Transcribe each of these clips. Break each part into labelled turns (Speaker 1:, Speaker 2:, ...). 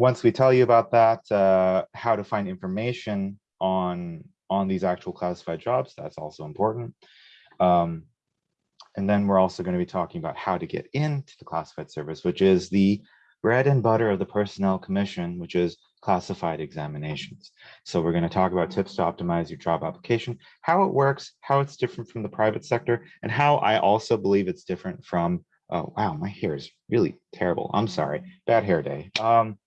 Speaker 1: once we tell you about that, uh, how to find information on on these actual classified jobs, that's also important. Um, and then we're also going to be talking about how to get into the classified service, which is the bread and butter of the Personnel Commission, which is classified examinations. So we're going to talk about tips to optimize your job application, how it works, how it's different from the private sector, and how I also believe it's different from, oh, wow, my hair is really terrible. I'm sorry, bad hair day. Um,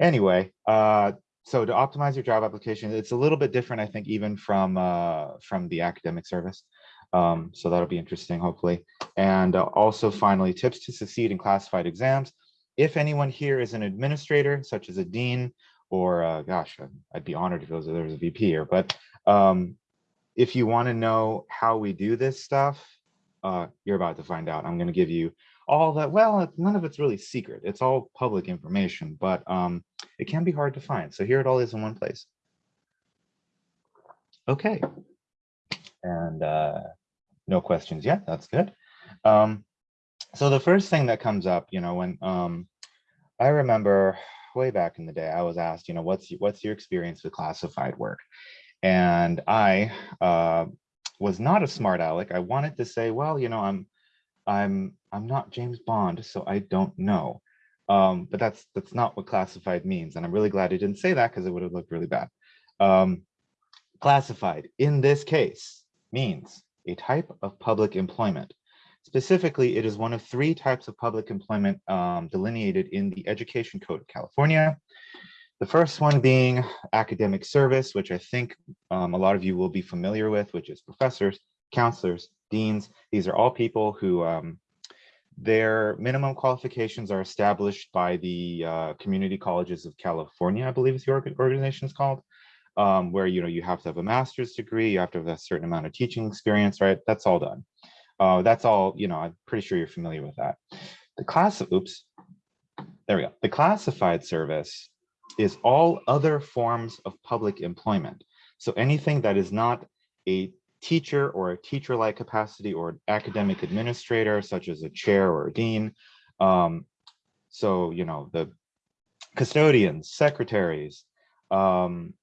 Speaker 1: anyway, uh, so to optimize your job application, it's a little bit different, I think, even from uh, from the academic service. Um, so that'll be interesting, hopefully. And uh, also, finally, tips to succeed in classified exams. If anyone here is an administrator, such as a dean, or uh, gosh, I'd be honored if there was, a VP here, but um, if you want to know how we do this stuff, uh, you're about to find out. I'm going to give you all that. Well, none of it's really secret. It's all public information, but um, it can be hard to find. So here it all is in one place. Okay. And uh, no questions yet. That's good. Um, so the first thing that comes up, you know, when um, I remember way back in the day, I was asked, you know, what's what's your experience with classified work? And I uh, was not a smart aleck. I wanted to say, well, you know, I'm I'm I'm not James Bond, so I don't know. Um, but that's that's not what classified means, and I'm really glad I didn't say that because it would have looked really bad. Um, classified in this case means a type of public employment Specifically, it is one of three types of public employment um, delineated in the Education Code of California. The first one being academic service, which I think um, a lot of you will be familiar with, which is professors, counselors, deans. These are all people who um, their minimum qualifications are established by the uh, Community Colleges of California, I believe is the organization is called, um, where you know you have to have a master's degree, you have to have a certain amount of teaching experience, right? That's all done. Uh, that's all, you know, I'm pretty sure you're familiar with that. The class, oops, there we go. The classified service is all other forms of public employment. So anything that is not a teacher or a teacher-like capacity or an academic administrator, such as a chair or a dean. Um, so, you know, the custodians, secretaries, um,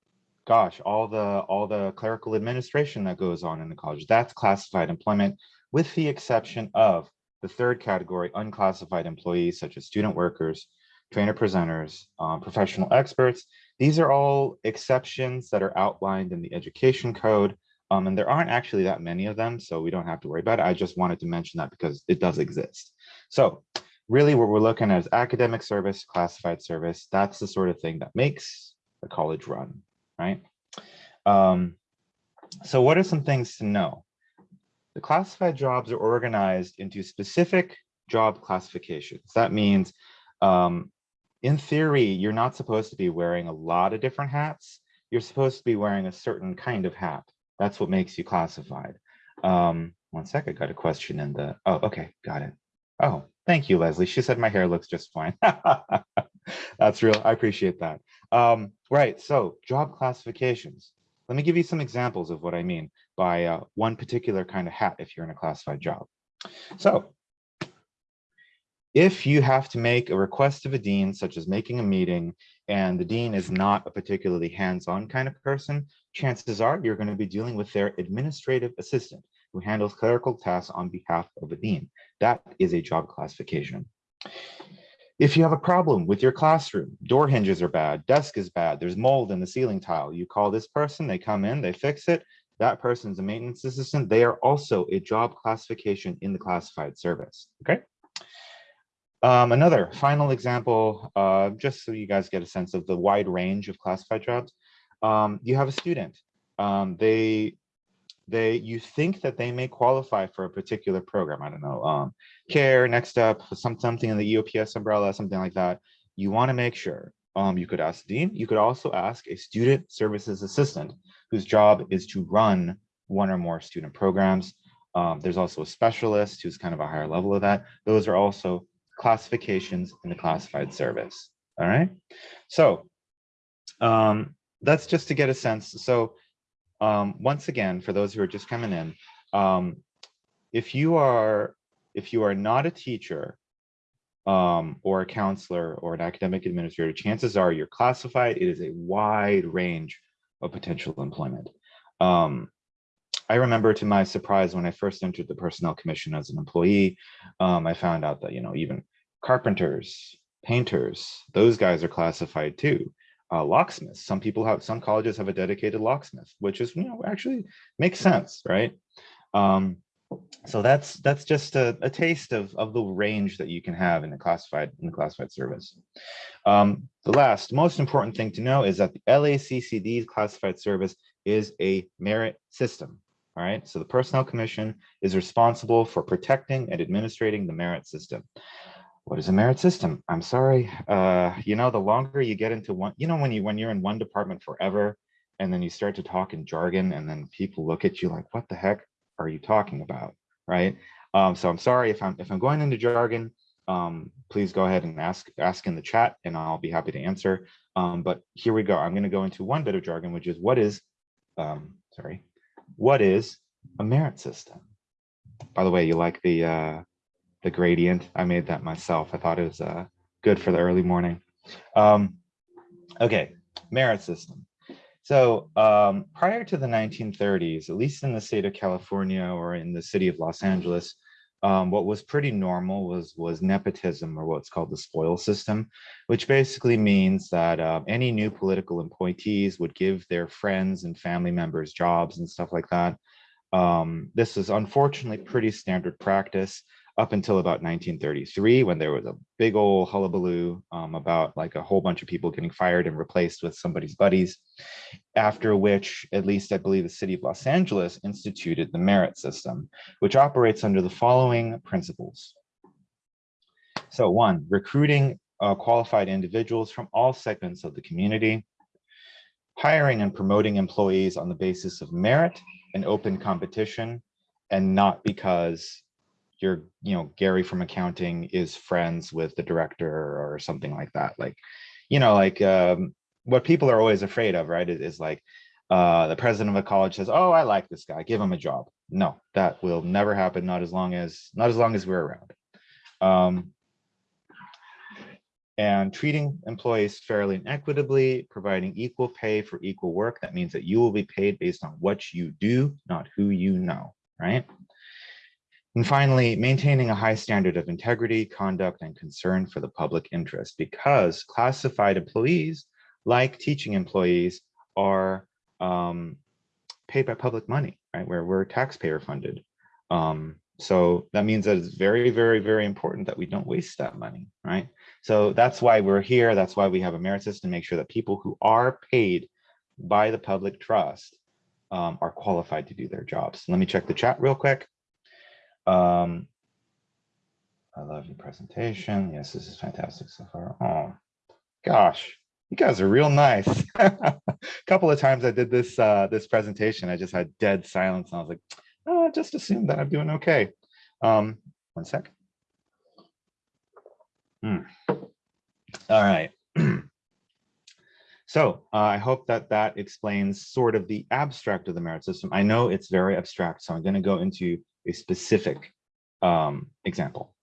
Speaker 1: gosh, all the all the clerical administration that goes on in the college, that's classified employment with the exception of the third category, unclassified employees such as student workers, trainer presenters, um, professional experts. These are all exceptions that are outlined in the education code. Um, and there aren't actually that many of them, so we don't have to worry about it. I just wanted to mention that because it does exist. So really what we're looking at is academic service, classified service. That's the sort of thing that makes a college run, right? Um, so what are some things to know? The classified jobs are organized into specific job classifications. That means, um, in theory, you're not supposed to be wearing a lot of different hats. You're supposed to be wearing a certain kind of hat. That's what makes you classified. Um, one sec, I got a question in the, oh, okay, got it. Oh, thank you, Leslie. She said my hair looks just fine. That's real, I appreciate that. Um, right, so job classifications. Let me give you some examples of what I mean by uh, one particular kind of hat if you're in a classified job. So if you have to make a request of a dean, such as making a meeting, and the dean is not a particularly hands-on kind of person, chances are you're going to be dealing with their administrative assistant who handles clerical tasks on behalf of a dean. That is a job classification. If you have a problem with your classroom, door hinges are bad, desk is bad, there's mold in the ceiling tile, you call this person, they come in, they fix it, that person's a maintenance assistant, they are also a job classification in the classified service, okay? Um, another final example, uh, just so you guys get a sense of the wide range of classified jobs. Um, you have a student, um, they they you think that they may qualify for a particular program. I don't know um care next up some something in the EOPS umbrella something like that. You want to make sure um you could ask the dean. You could also ask a student services assistant whose job is to run one or more student programs. Um, there's also a specialist who's kind of a higher level of that. Those are also classifications in the classified service all right so um that's just to get a sense so um, once again, for those who are just coming in, um, if you are if you are not a teacher, um, or a counselor or an academic administrator, chances are you're classified. It is a wide range of potential employment. Um, I remember to my surprise when I first entered the personnel commission as an employee, um, I found out that, you know, even carpenters, painters, those guys are classified too. Uh, locksmiths, some people have, some colleges have a dedicated locksmith, which is, you know, actually makes sense, right? Um, so that's that's just a, a, taste of, of the range that you can have in the classified in the classified service. Um, the last most important thing to know is that the LACCD's classified service is a merit system. All right, so the Personnel Commission is responsible for protecting and administrating the merit system. What is a merit system? I'm sorry, uh, you know, the longer you get into one, you know, when you when you're in one department forever, and then you start to talk in jargon, and then people look at you like, what the heck are you talking about? Right. Um, so I'm sorry if I'm if I'm going into jargon, um, please go ahead and ask ask in the chat and I'll be happy to answer. Um, but here we go. I'm going to go into one bit of jargon, which is what is, um, sorry, what is a merit system? By the way, you like the uh, the gradient? I made that myself. I thought it was uh, good for the early morning. Um, okay, merit system. So um, prior to the 1930s, at least in the state of California or in the city of Los Angeles, um, what was pretty normal was was nepotism or what's called the spoil system, which basically means that uh, any new political appointees would give their friends and family members jobs and stuff like that. Um, this is unfortunately pretty standard practice up until about 1933 when there was a big old hullabaloo um, about like a whole bunch of people getting fired and replaced with somebody's buddies. After which, at least I believe the city of Los Angeles instituted the merit system, which operates under the following principles. So one, recruiting uh, qualified individuals from all segments of the community, hiring and promoting employees on the basis of merit and open competition, and not because you're, you know, Gary from accounting is friends with the director or something like that. Like, you know, like um, what people are always afraid of, right? Is, is like uh, the president of a college says, "Oh, I like this guy, give him a job." No, that will never happen. Not as long as not as long as we're around. Um, and treating employees fairly and equitably, providing equal pay for equal work. That means that you will be paid based on what you do, not who you know, right? And finally, maintaining a high standard of integrity, conduct, and concern for the public interest because classified employees, like teaching employees, are um, paid by public money, right? Where we're taxpayer funded. Um, so that means that it's very, very, very important that we don't waste that money, right? So that's why we're here. That's why we have a merit system, to make sure that people who are paid by the public trust um, are qualified to do their jobs. Let me check the chat real quick. Um, I love your presentation. Yes, this is fantastic so far. Oh, gosh, you guys are real nice. a couple of times I did this uh, this presentation, I just had dead silence. And I was like, oh, just assume that I'm doing okay. Um, one sec. Hmm. All right. so uh, I hope that that explains sort of the abstract of the merit system. I know it's very abstract, so I'm going to go into a specific um, example.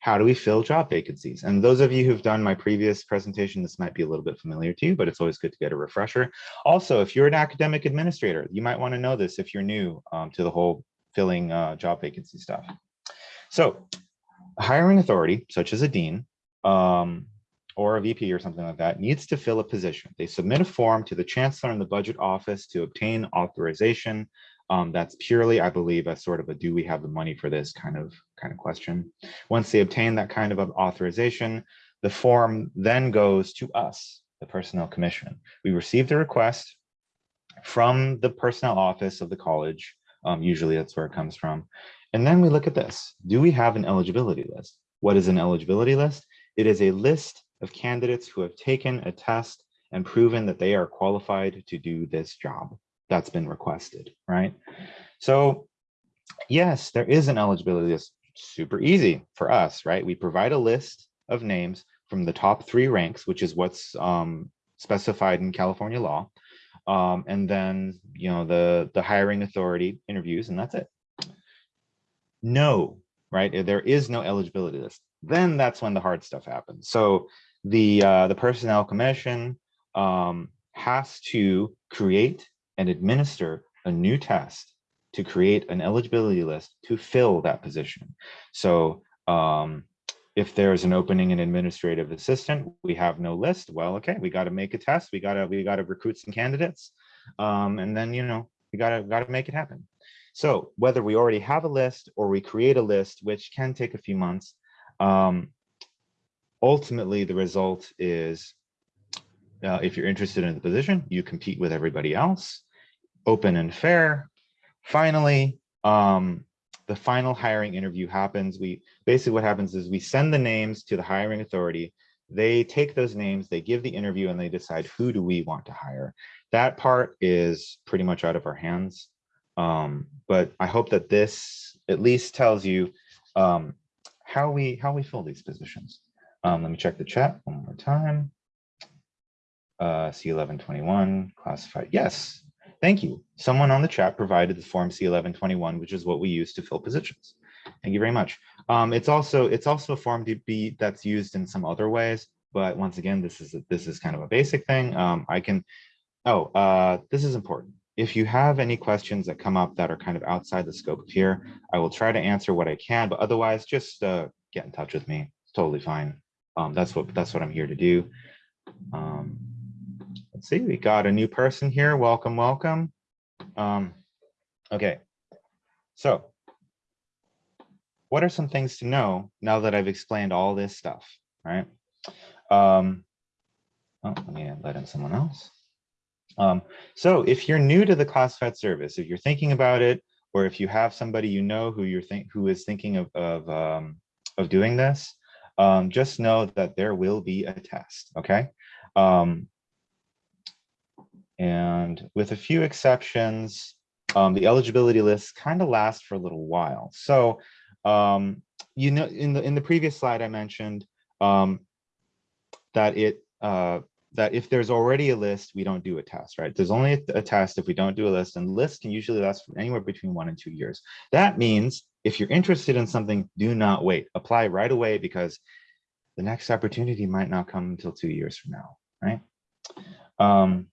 Speaker 1: How do we fill job vacancies? And those of you who've done my previous presentation, this might be a little bit familiar to you, but it's always good to get a refresher. Also, if you're an academic administrator, you might want to know this if you're new um, to the whole filling uh, job vacancy stuff. So a hiring authority, such as a dean, um, or a VP or something like that needs to fill a position. They submit a form to the chancellor and the budget office to obtain authorization um, that's purely, I believe, a sort of a do we have the money for this kind of kind of question. Once they obtain that kind of authorization, the form then goes to us, the Personnel Commission. We receive the request from the personnel office of the college. Um, usually that's where it comes from. And then we look at this. Do we have an eligibility list? What is an eligibility list? It is a list of candidates who have taken a test and proven that they are qualified to do this job that's been requested, right? So yes, there is an eligibility list, super easy for us, right? We provide a list of names from the top three ranks, which is what's um, specified in California law. Um, and then, you know, the, the hiring authority interviews and that's it. No, right? There is no eligibility list. then that's when the hard stuff happens. So the uh, the personnel commission um, has to create and administer a new test to create an eligibility list to fill that position. So um, if there's an opening in administrative assistant, we have no list. Well, okay, we got to make a test. We got to we got to recruit some candidates, um, and then you know we got to got to make it happen. So whether we already have a list or we create a list, which can take a few months, um, ultimately the result is uh, if you're interested in the position, you compete with everybody else, open and fair. Finally, um, the final hiring interview happens. We basically what happens is we send the names to the hiring authority. They take those names, they give the interview and they decide who do we want to hire. That part is pretty much out of our hands. Um, but I hope that this at least tells you um, how we how we fill these positions. Um, let me check the chat one more time. Uh, C1121 classified. Yes, thank you. Someone on the chat provided the form C1121, which is what we use to fill positions. Thank you very much. Um, it's also it's also a form that's used in some other ways, but once again, this is a, this is kind of a basic thing. Um, I can. Oh, uh, this is important. If you have any questions that come up that are kind of outside the scope of here, I will try to answer what I can, but otherwise just uh, get in touch with me. It's totally fine. Um, that's what that's what I'm here to do. Let's see, we got a new person here. Welcome, welcome. Um, okay, so what are some things to know now that I've explained all this stuff, right? Um, oh, let me let in someone else. Um, so if you're new to the classified service, if you're thinking about it, or if you have somebody you know who you're think who is thinking of of, um, of doing this, um, just know that there will be a test, okay? Um, and with a few exceptions, um, the eligibility lists kind of last for a little while. So, um, you know, in the in the previous slide, I mentioned um, that it uh, that if there's already a list, we don't do a test, right? There's only a, test if we don't do a list, and lists can usually last anywhere between one and two years. That means if you're interested in something, do not wait. Apply right away because the next opportunity might not come until two years from now, right? Um,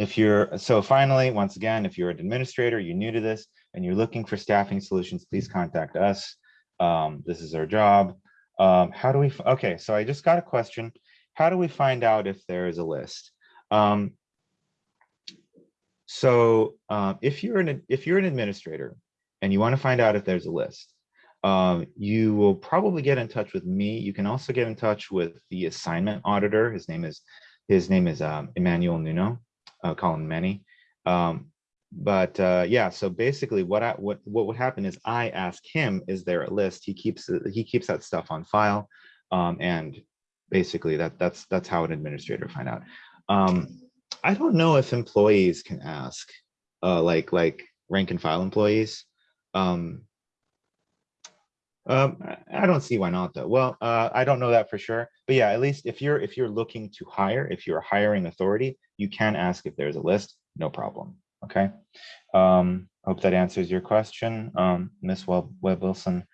Speaker 1: if you're, so finally, once again, if you're an administrator, you're new to this, and you're looking for staffing solutions, please contact us. Um, this is our job. Um, how do we, okay, so I just got a question. How do we find out if there is a list? Um, so um, if you're an if you're an administrator and you want to find out if there's a list, um, you will probably get in touch with me. You can also get in touch with the assignment auditor. His name is his name is um, Emmanuel Nuno. Call him Manny. Um, but uh, yeah, so basically, what I, what what would happen is I ask him, is there a list? He keeps he keeps that stuff on file, um, and basically that that's that's how an administrator find out. Um, I don't know if employees can ask, uh, like like rank and file employees. Um, um, I don't see why not though. Well, uh, I don't know that for sure, but yeah, at least if you're if you're looking to hire, if you're a hiring authority, you can ask if there's a list, no problem. Okay. Um, hope that answers your question, um, Miss Webb, Webb Wilson.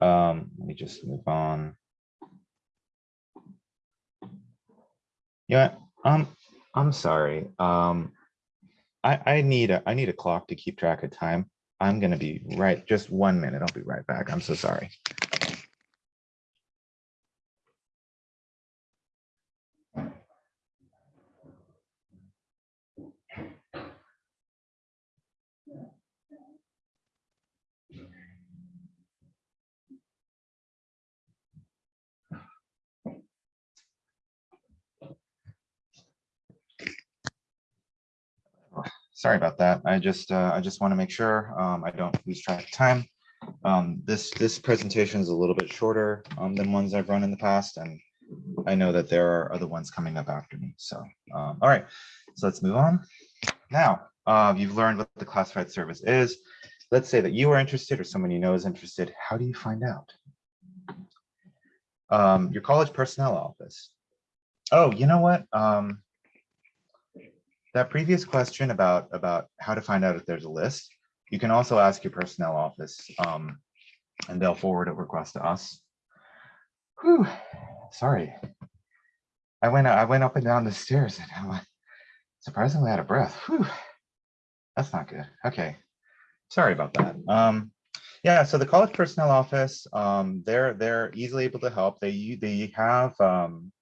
Speaker 1: Um, let me just move on. Yeah, um, I'm sorry. Um, I I need a I need a clock to keep track of time. I'm going to be right. Just one minute. I'll be right back. I'm so sorry. Sorry about that. I just uh, I just want to make sure um, I don't lose track of time. Um, this this presentation is a little bit shorter um, than ones I've run in the past, and I know that there are other ones coming up after me. So um, all right, so let's move on. Now uh, you've learned what the classified service is. Let's say that you are interested or someone you know is interested. How do you find out? Um, your college personnel office. Oh, you know what? Um, that previous question about about how to find out if there's a list, you can also ask your personnel office um, and they'll forward a request to us. Whew, sorry. I went I went up and down the stairs and I'm surprisingly out of breath. Whew. That's not good. Okay. Sorry about that. Um, yeah, so the college personnel office, um, they're they're easily able to help. They they have um,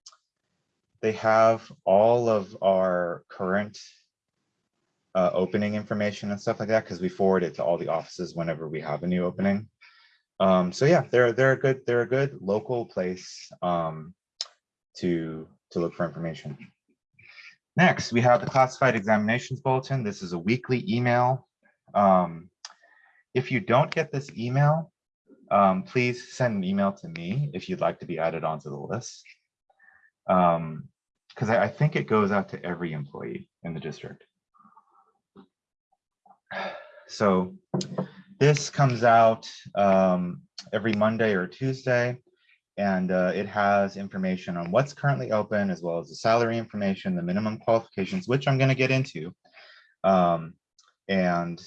Speaker 1: they have all of our current uh, opening information and stuff like that because we forward it to all the offices whenever we have a new opening. Um, so yeah, they're they're a good they're a good local place um, to to look for information. Next, we have the classified examinations bulletin. This is a weekly email. Um, if you don't get this email, um, please send an email to me if you'd like to be added onto the list. Um, because I, I think it goes out to every employee in the district. So this comes out um, every Monday or Tuesday, and uh, it has information on what's currently open, as well as the salary information, the minimum qualifications, which I'm going to get into. Um, and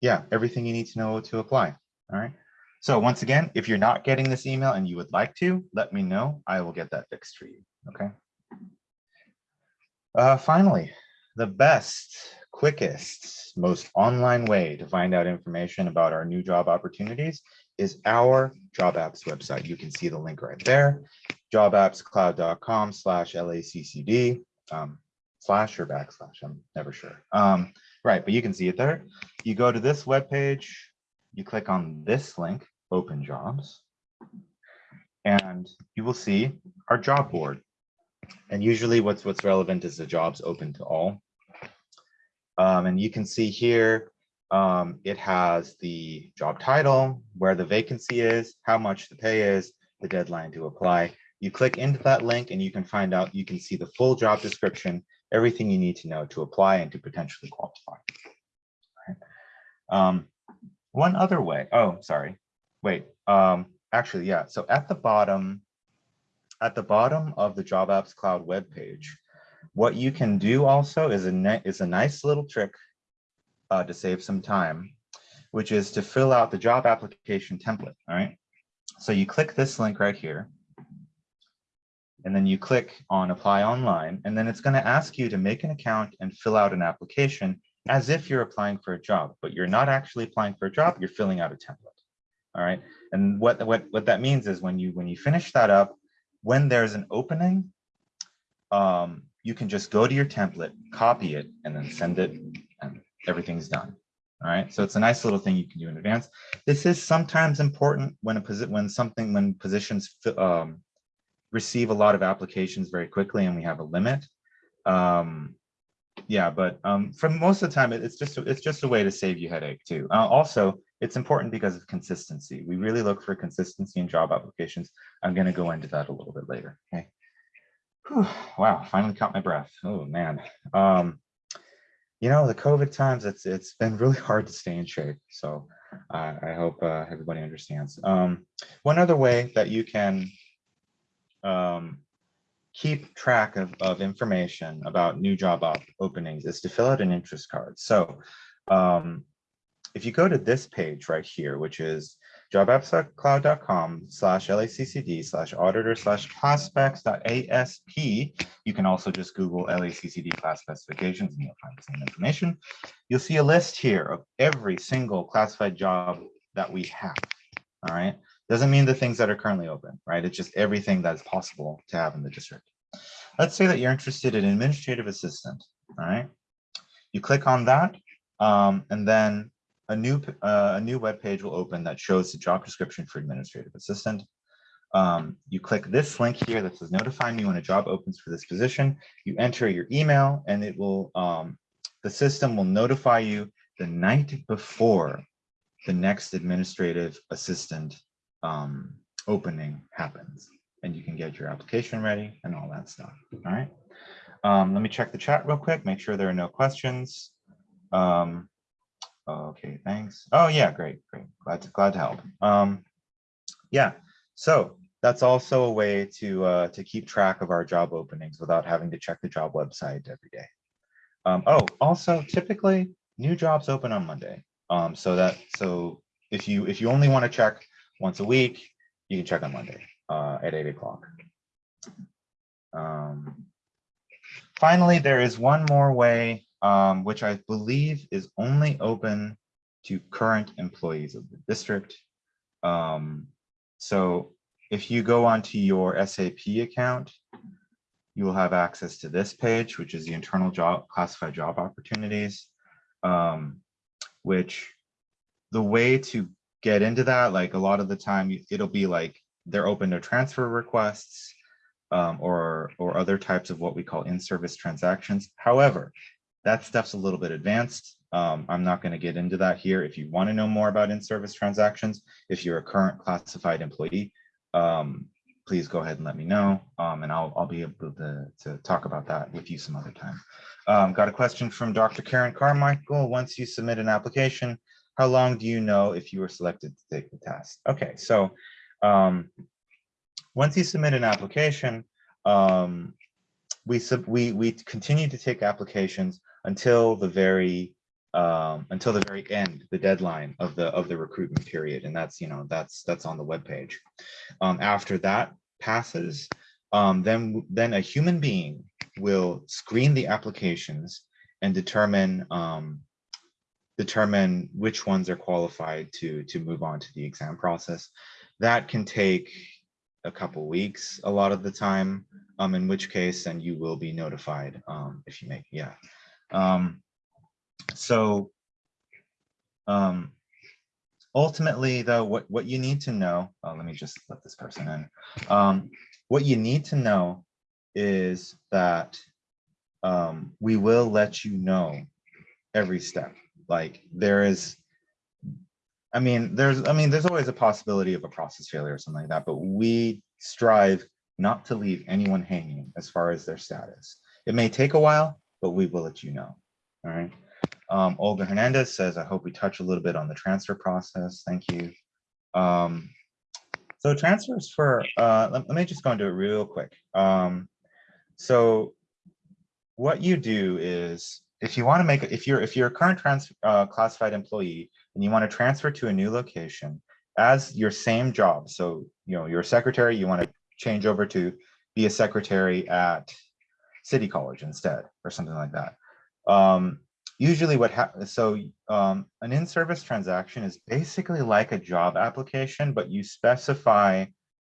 Speaker 1: yeah, everything you need to know to apply. All right. So once again, if you're not getting this email and you would like to, let me know. I will get that fixed for you. Okay. Uh, finally, the best, quickest, most online way to find out information about our new job opportunities is our job apps website. You can see the link right there, jobappscloud.com slash LACCD, um, slash or backslash, I'm never sure. Um, right, but you can see it there. You go to this web page, you click on this link, open jobs, and you will see our job board. And usually what's what's relevant is the jobs open to all. Um, and you can see here, um, it has the job title, where the vacancy is, how much the pay is, the deadline to apply. You click into that link and you can find out, you can see the full job description, everything you need to know to apply and to potentially qualify. Um, one other way, oh, sorry, wait, um, actually, yeah. So at the bottom, at the bottom of the Job Apps Cloud web page, what you can do also is a, is a nice little trick uh, to save some time, which is to fill out the job application template, all right? So you click this link right here, and then you click on apply online, and then it's gonna ask you to make an account and fill out an application as if you're applying for a job, but you're not actually applying for a job, you're filling out a template, all right? And what, what, what that means is when you, when you finish that up, when there's an opening, um, you can just go to your template, copy it, and then send it, and everything's done. All right, so it's a nice little thing you can do in advance. This is sometimes important when a when something when positions um, receive a lot of applications very quickly and we have a limit. Um, yeah, but um, for most of the time, it's just it's just a way to save you headache too. Uh, also, it's important because of consistency. We really look for consistency in job applications. I'm going to go into that a little bit later. Okay. Whew, wow, finally caught my breath. Oh man. Um, you know, the COVID times, it's it's been really hard to stay in shape. So uh, I hope uh, everybody understands. Um, one other way that you can um, keep track of, of information about new job op openings is to fill out an interest card. So um, if you go to this page right here, which is jobappscloud.com slash LACCD slash auditor slash class asp. You can also just Google LACCD class specifications and you'll find the same information. You'll see a list here of every single classified job that we have. All right. Doesn't mean the things that are currently open, right? It's just everything that is possible to have in the district. Let's say that you're interested in administrative assistant. All right. You click on that um, and then a new uh, a new web page will open that shows the job description for administrative assistant. Um, you click this link here that says notify me when a job opens for this position. You enter your email and it will um, the system will notify you the night before the next administrative assistant um, opening happens and you can get your application ready and all that stuff. All right. Um, let me check the chat real quick, make sure there are no questions. Um, Okay, thanks. Oh yeah, great, great. Glad to glad to help. Um, yeah, so that's also a way to uh, to keep track of our job openings without having to check the job website every day. Um, oh, also typically new jobs open on Monday. Um, so that so if you if you only want to check once a week, you can check on Monday. uh, at eight o'clock. Um, finally, there is one more way, um, which I believe is only open to current employees of the district. Um, so if you go onto your SAP account, you will have access to this page, which is the internal job classified job opportunities, um, which the way to get into that, like a lot of the time, it'll be like they're open to transfer requests um, or, or other types of what we call in-service transactions. However, that stuff's a little bit advanced. Um, I'm not going to get into that here. If you want to know more about in-service transactions, if you're a current classified employee, um, please go ahead and let me know, um, and I'll, I'll be able to, to talk about that with you some other time. Um, got a question from Dr. Karen Carmichael. Once you submit an application, how long do you know if you were selected to take the test? Okay, so um, once you submit an application, um, we, sub, we, we continue to take applications until the very um, until the very end, the deadline of the of the recruitment period, and that's you know that's that's on the web page. Um, after that passes, um, then then a human being will screen the applications and determine um, determine which ones are qualified to to move on to the exam process. That can take a couple weeks a lot of the time, um, in which case then you will be notified um, if you make, yeah. Um, so um, ultimately though, what, what you need to know, uh, let me just let this person in. Um, what you need to know is that um, we will let you know every step. Like there is, I mean, there's, I mean, there's always a possibility of a process failure or something like that, but we strive not to leave anyone hanging as far as their status. It may take a while, but we will let you know. All right. Um, Olga Hernandez says, I hope we touch a little bit on the transfer process. Thank you. Um, so transfers for, uh, let, let, me just go into it real quick. Um, so what you do is if you want to make if you're if you're a current trans uh, classified employee and you want to transfer to a new location as your same job so you know you're a secretary you want to change over to be a secretary at city college instead or something like that. Um, usually what happens so um, an in-service transaction is basically like a job application but you specify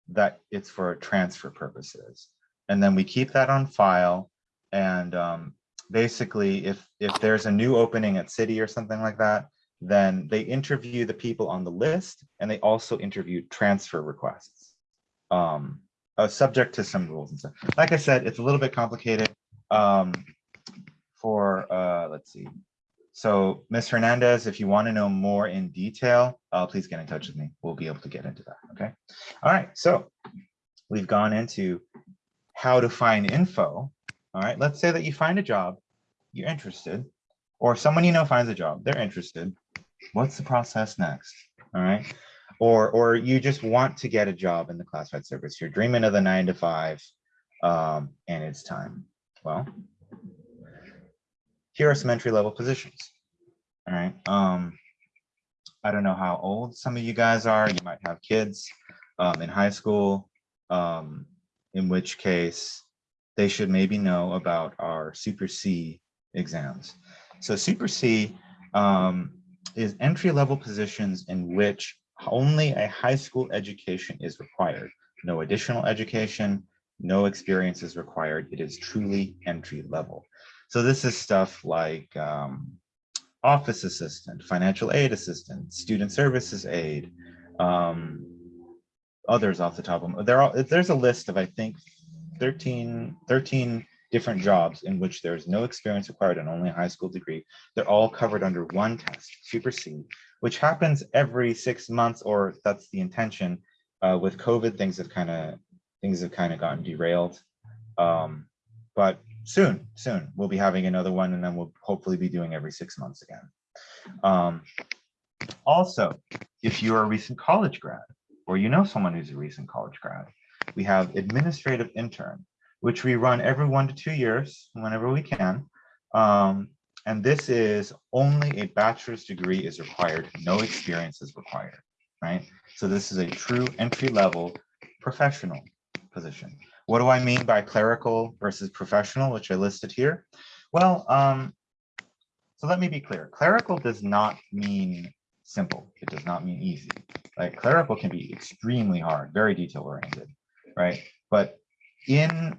Speaker 1: that it's for transfer purposes. And then we keep that on file and um, basically if if there's a new opening at city or something like that then they interview the people on the list and they also interview transfer requests. Um uh, subject to some rules and stuff like i said it's a little bit complicated um for uh let's see so Ms. Hernandez, if you want to know more in detail, uh, please get in touch with me. We'll be able to get into that. Okay. All right. So we've gone into how to find info all right, let's say that you find a job, you're interested, or someone you know finds a job, they're interested. What's the process next? All right. Or, or you just want to get a job in the classified service. You're dreaming of the nine to five um, and it's time. Well, here are some entry level positions. All right. Um, I don't know how old some of you guys are. You might have kids um, in high school, um, in which case they should maybe know about our Super C exams. So Super C um, is entry level positions in which only a high school education is required. No additional education, no experience is required. It is truly entry level. So this is stuff like um, office assistant, financial aid assistant, student services aid, um, others off the top of them. There are, there's a list of, I think, 13, 13 different jobs in which there's no experience required and only a high school degree. They're all covered under one test, Super C, which happens every six months, or that's the intention. Uh, with COVID, things have kind of things have kind of gotten derailed. Um, but soon, soon we'll be having another one, and then we'll hopefully be doing every six months again. Um, also, if you're a recent college grad, or you know someone who's a recent college grad, we have administrative intern, which we run every one to two years, whenever we can. Um, and this is only a bachelor's degree is required, no experience is required, right? So this is a true entry level professional position. What do I mean by clerical versus professional, which I listed here? Well, um, so let me be clear. Clerical does not mean simple. It does not mean easy. Like clerical can be extremely hard, very detail oriented, right? But in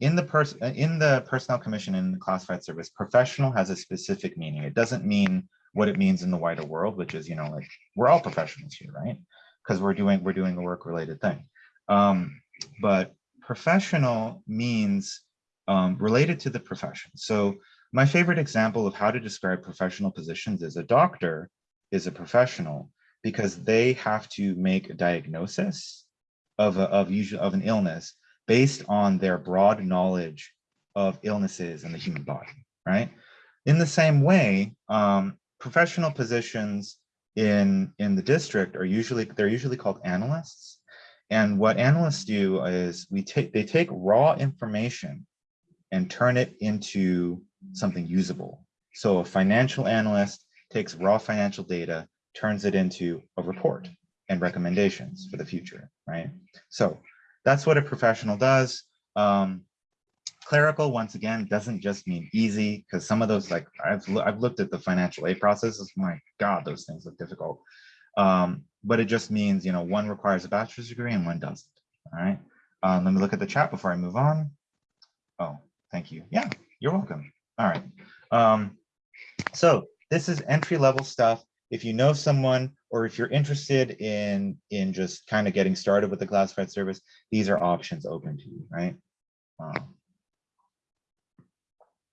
Speaker 1: in the person in the personnel commission in the classified service, professional has a specific meaning. It doesn't mean what it means in the wider world, which is, you know, like we're all professionals here, right? Because we're doing we're doing a work related thing. Um, but professional means um, related to the profession. So my favorite example of how to describe professional positions is a doctor is a professional because they have to make a diagnosis of, a, of, usual, of an illness based on their broad knowledge of illnesses in the human body, right? In the same way, um, professional positions in, in the district are usually, they're usually called analysts. And what analysts do is we take, they take raw information and turn it into something usable. So a financial analyst takes raw financial data, turns it into a report and recommendations for the future, right? So that's what a professional does. Um, clerical, once again, doesn't just mean easy, because some of those, like I've, I've looked at the financial aid processes, my God, those things look difficult. Um, but it just means, you know, one requires a bachelor's degree and one doesn't, all right? Um, let me look at the chat before I move on. Oh, thank you. Yeah, you're welcome. All right. Um, so this is entry level stuff. If you know someone or if you're interested in, in just kind of getting started with the classified service, these are options open to you, right? Um,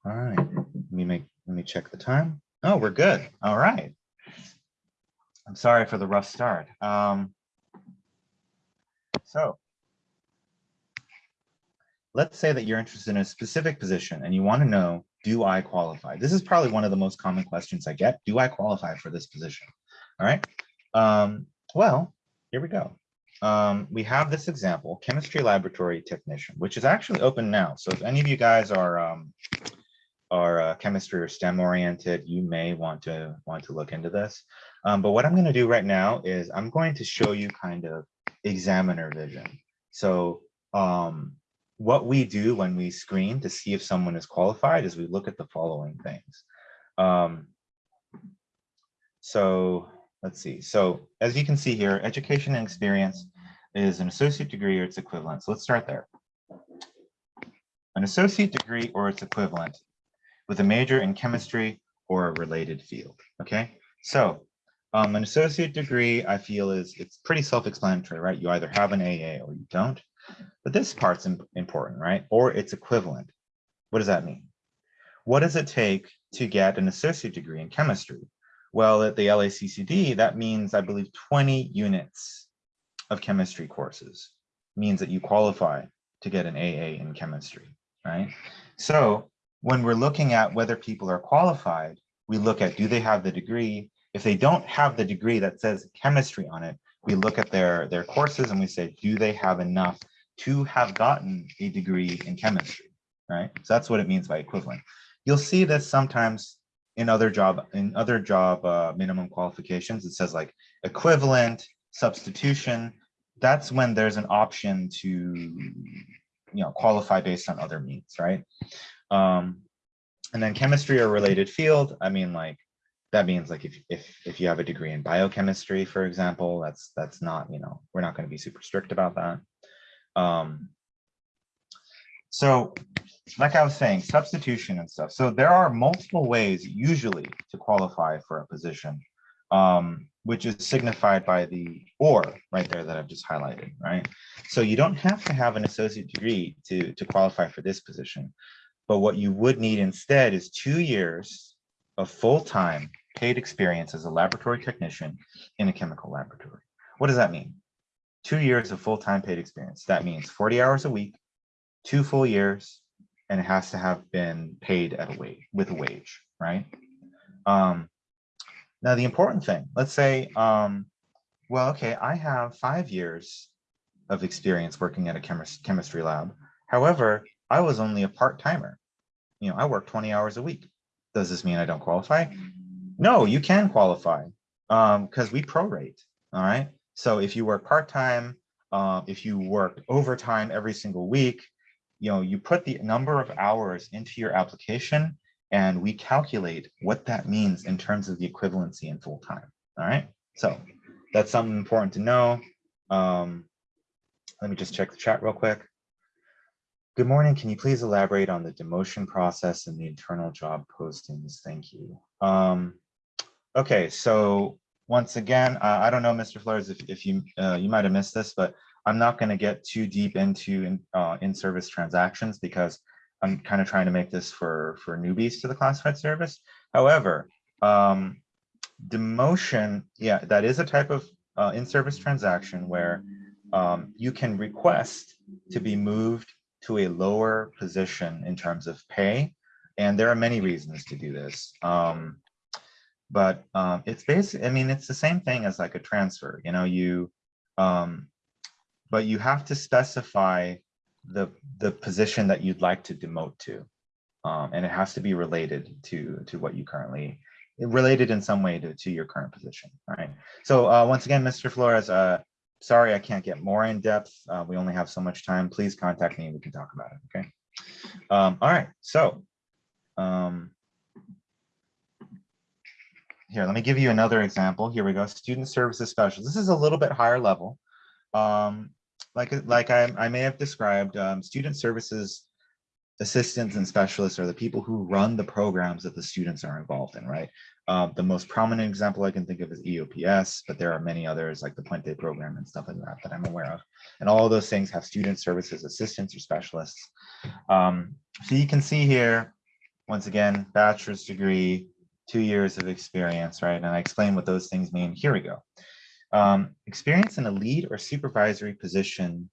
Speaker 1: all right, let me make, let me check the time. Oh, we're good. All right. I'm sorry for the rough start. Um, so let's say that you're interested in a specific position and you want to know do I qualify? This is probably one of the most common questions I get. Do I qualify for this position? All right. Um, well, here we go. Um, we have this example, chemistry laboratory technician, which is actually open now. So if any of you guys are um, are uh, chemistry or STEM oriented, you may want to want to look into this. Um, but what I'm going to do right now is I'm going to show you kind of examiner vision. So um, what we do when we screen to see if someone is qualified is we look at the following things. Um, so let's see. So as you can see here, education and experience is an associate degree or its equivalent. So let's start there. An associate degree or its equivalent with a major in chemistry or a related field. Okay, so um, an associate degree I feel is it's pretty self-explanatory, right? You either have an AA or you don't. But this part's important, right? Or its equivalent. What does that mean? What does it take to get an associate degree in chemistry? Well, at the LACCD, that means, I believe, 20 units of chemistry courses means that you qualify to get an AA in chemistry, right? So when we're looking at whether people are qualified, we look at do they have the degree? If they don't have the degree that says chemistry on it, we look at their, their courses and we say, do they have enough to have gotten a degree in chemistry, right? So that's what it means by equivalent. You'll see this sometimes in other job in other job uh, minimum qualifications. It says like equivalent, substitution. That's when there's an option to you know qualify based on other means, right? Um, and then chemistry or related field. I mean, like that means like if if if you have a degree in biochemistry, for example, that's that's not you know we're not going to be super strict about that. Um, so like I was saying, substitution and stuff. So there are multiple ways usually to qualify for a position, um, which is signified by the or right there that I've just highlighted, right? So you don't have to have an associate degree to, to qualify for this position. But what you would need instead is two years of full-time paid experience as a laboratory technician in a chemical laboratory. What does that mean? Two years of full-time paid experience. That means 40 hours a week, two full years, and it has to have been paid at a wage with a wage, right? Um, now the important thing, let's say, um, well, okay, I have five years of experience working at a chemis chemistry lab. However, I was only a part-timer. You know, I work 20 hours a week. Does this mean I don't qualify? No, you can qualify because um, we prorate, all right? So if you work part-time, uh, if you work overtime every single week, you know, you put the number of hours into your application and we calculate what that means in terms of the equivalency in full time. All right. So that's something important to know. Um, let me just check the chat real quick. Good morning. Can you please elaborate on the demotion process and the internal job postings? Thank you. Um, okay, so once again, uh, I don't know, Mr. Flores, if, if you uh, you might have missed this, but I'm not going to get too deep into in, uh, in-service transactions because I'm kind of trying to make this for for newbies to the classified service. However, um, demotion, yeah, that is a type of uh, in-service transaction where um, you can request to be moved to a lower position in terms of pay. And there are many reasons to do this. Um, but um, it's basically, I mean, it's the same thing as like a transfer, you know, you, um, but you have to specify the, the position that you'd like to demote to. Um, and it has to be related to, to what you currently, related in some way to, to your current position, right? So uh, once again, Mr. Flores, uh, sorry, I can't get more in depth. Uh, we only have so much time. Please contact me and we can talk about it. Okay. Um, all right. So um, here, let me give you another example. Here we go. Student services specialist. This is a little bit higher level. Um, like like I, I may have described, um, student services assistants and specialists are the people who run the programs that the students are involved in, right? Um, the most prominent example I can think of is EOPS, but there are many others like the Puente program and stuff like that that I'm aware of. And all of those things have student services assistants or specialists. Um, so you can see here, once again, bachelor's degree, two years of experience, right? And I explain what those things mean. Here we go. Um, experience in a lead or supervisory position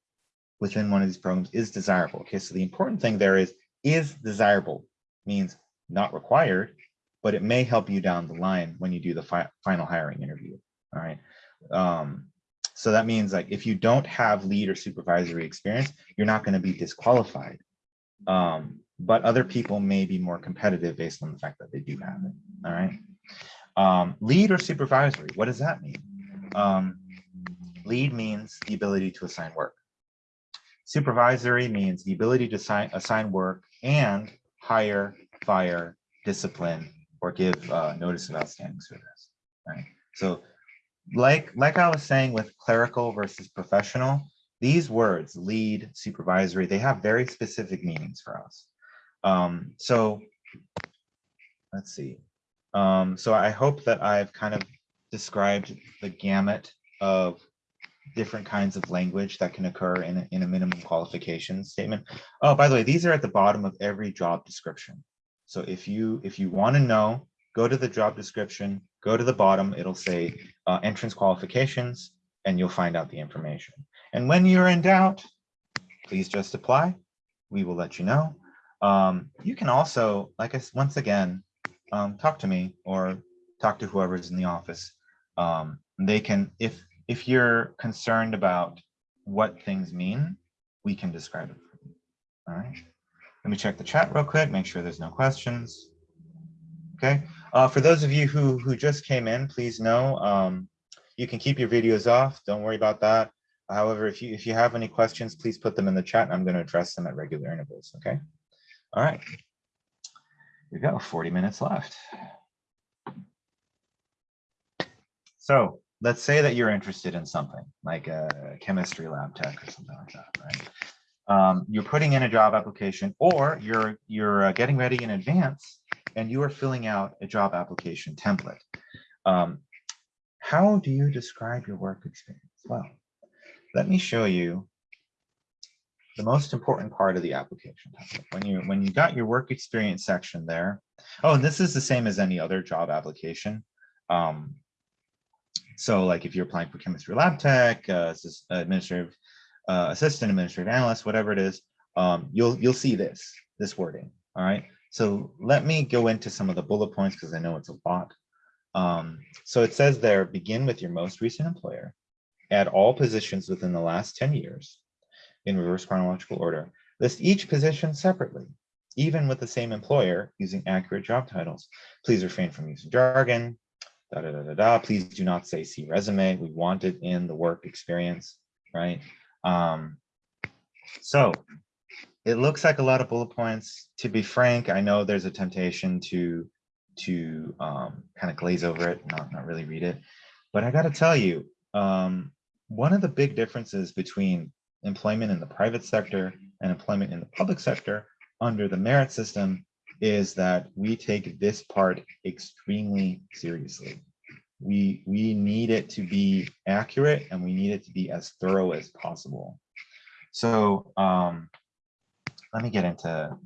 Speaker 1: within one of these programs is desirable. Okay, so the important thing there is, is desirable means not required, but it may help you down the line when you do the fi final hiring interview. All right. Um, so that means like if you don't have lead or supervisory experience, you're not going to be disqualified. Um, but other people may be more competitive based on the fact that they do have it. All right. Um, lead or supervisory, what does that mean? Um, lead means the ability to assign work. Supervisory means the ability to assign, assign work and hire, fire, discipline, or give uh, notice of outstanding service. Right. So, like like I was saying with clerical versus professional, these words lead, supervisory, they have very specific meanings for us. Um, so let's see. Um, so I hope that I've kind of described the gamut of different kinds of language that can occur in a, in a minimum qualification statement. Oh, by the way, these are at the bottom of every job description. So if you if you want to know, go to the job description, go to the bottom, it'll say uh, entrance qualifications, and you'll find out the information. And when you're in doubt, please just apply. We will let you know. Um, you can also, like I said, once again, um, talk to me or talk to whoever's in the office. Um, they can, if if you're concerned about what things mean, we can describe it. All right. Let me check the chat real quick, make sure there's no questions. Okay. Uh, for those of you who, who just came in, please know um, you can keep your videos off. Don't worry about that. However, if you if you have any questions, please put them in the chat. And I'm going to address them at regular intervals. Okay. All right. We go. 40 minutes left. So let's say that you're interested in something like a chemistry lab tech or something like that, right? Um, you're putting in a job application or you're you're uh, getting ready in advance and you are filling out a job application template. Um, how do you describe your work experience? Well, let me show you the most important part of the application template. When you when you got your work experience section there, oh, and this is the same as any other job application. Um, so like if you're applying for chemistry lab tech, uh, administrative uh, assistant, administrative analyst, whatever it is, um, you'll you'll see this this wording. All right. So let me go into some of the bullet points because I know it's a lot. Um, so it says there, begin with your most recent employer, add all positions within the last 10 years in reverse chronological order. List each position separately, even with the same employer using accurate job titles. Please refrain from using jargon, da, da, da, da, da. Please do not say see resume. We want it in the work experience, right? Um, so it looks like a lot of bullet points. To be frank, I know there's a temptation to to um, kind of glaze over it, not not really read it. But I got to tell you, um, one of the big differences between employment in the private sector and employment in the public sector under the merit system is that we take this part extremely seriously. We, we need it to be accurate and we need it to be as thorough as possible. So um, let me get into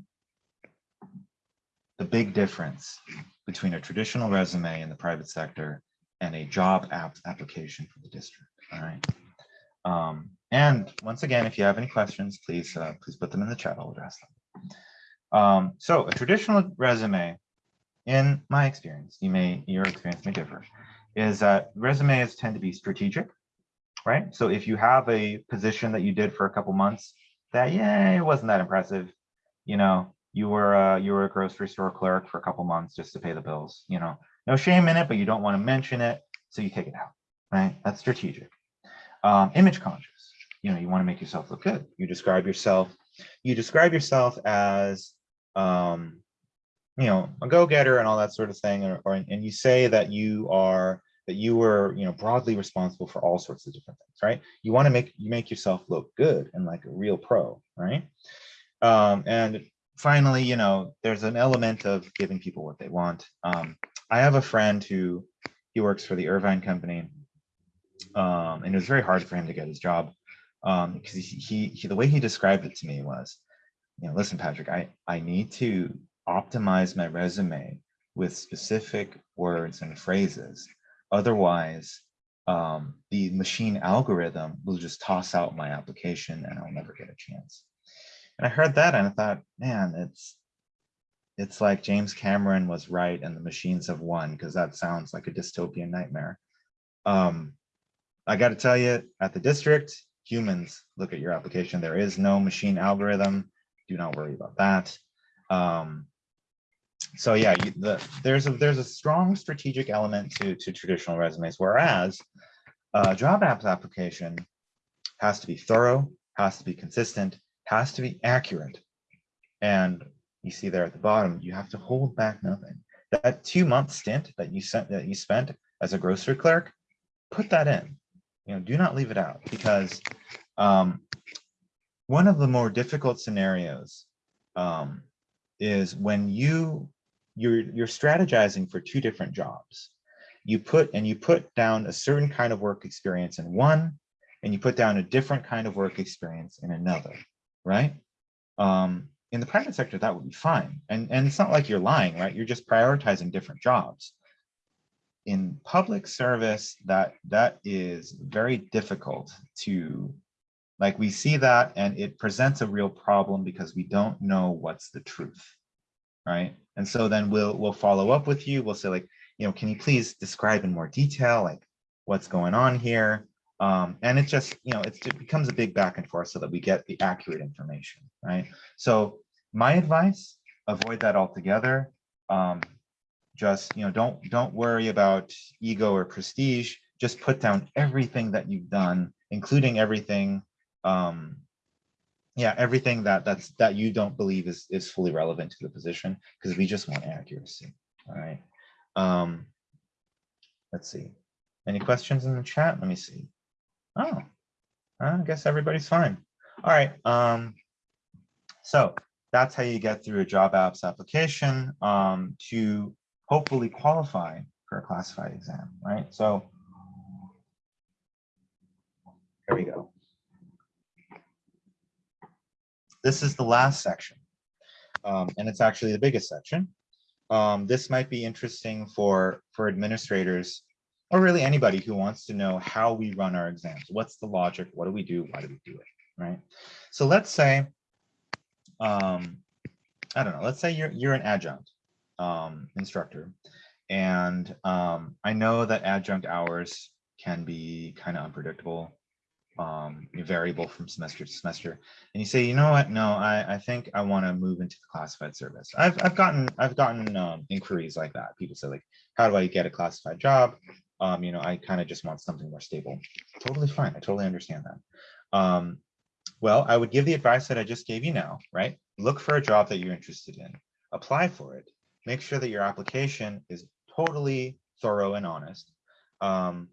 Speaker 1: the big difference between a traditional resume in the private sector and a job app application for the district. All right. Um, and once again, if you have any questions, please uh, please put them in the chat. I'll address them. Um, so a traditional resume, in my experience, you may your experience may differ, is that resumes tend to be strategic, right? So if you have a position that you did for a couple months that yeah, it wasn't that impressive, you know, you were uh, you were a grocery store clerk for a couple months just to pay the bills, you know, no shame in it, but you don't want to mention it, so you take it out, right? That's strategic. Um, image conscious, you know, you want to make yourself look good. You describe yourself, you describe yourself as, um, you know, a go-getter and all that sort of thing, or, or and you say that you are that you were, you know, broadly responsible for all sorts of different things, right? You want to make you make yourself look good and like a real pro, right? Um, and finally, you know, there's an element of giving people what they want. Um, I have a friend who he works for the Irvine company, um, and it was very hard for him to get his job um, because he, he, he, the way he described it to me was, you know, listen, Patrick, I, I need to optimize my resume with specific words and phrases. Otherwise, um, the machine algorithm will just toss out my application and I'll never get a chance. And I heard that and I thought, man, it's it's like James Cameron was right and the machines have won because that sounds like a dystopian nightmare. Um, I got to tell you, at the district, humans look at your application. There is no machine algorithm. Do not worry about that. Um, so yeah, you, the, there's a there's a strong strategic element to to traditional resumes, whereas a job apps application has to be thorough, has to be consistent, has to be accurate, and you see there at the bottom, you have to hold back nothing. That two month stint that you sent that you spent as a grocery clerk, put that in. You know, do not leave it out because um, one of the more difficult scenarios um, is when you you're you're strategizing for two different jobs. You put and you put down a certain kind of work experience in one, and you put down a different kind of work experience in another, right? Um, in the private sector, that would be fine. And, and it's not like you're lying, right? You're just prioritizing different jobs. In public service, that that is very difficult to, like we see that and it presents a real problem because we don't know what's the truth, right? And so then we'll we'll follow up with you. We'll say like, you know, can you please describe in more detail, like what's going on here? Um, and it just, you know, it becomes a big back and forth so that we get the accurate information, right? So my advice, avoid that altogether. Um, just, you know, don't, don't worry about ego or prestige. Just put down everything that you've done, including everything, um, yeah, everything that that's that you don't believe is is fully relevant to the position, because we just want accuracy. All right. Um, let's see. Any questions in the chat? Let me see. Oh, I guess everybody's fine. All right. Um, so that's how you get through a job apps application um, to hopefully qualify for a classified exam, right? So here we go. This is the last section, um, and it's actually the biggest section. Um, this might be interesting for, for administrators or really anybody who wants to know how we run our exams. What's the logic? What do we do? Why do we do it? Right. So let's say, um, I don't know, let's say you're, you're an adjunct um, instructor. And um, I know that adjunct hours can be kind of unpredictable, um, variable from semester to semester. And you say, you know what? No, I, I think I want to move into the classified service. I've, I've gotten I've gotten um, inquiries like that. People say like, how do I get a classified job? um, you know, I kind of just want something more stable. Totally fine. I totally understand that. Um, Well, I would give the advice that I just gave you now, right? Look for a job that you're interested in, apply for it, make sure that your application is totally thorough and honest. Um,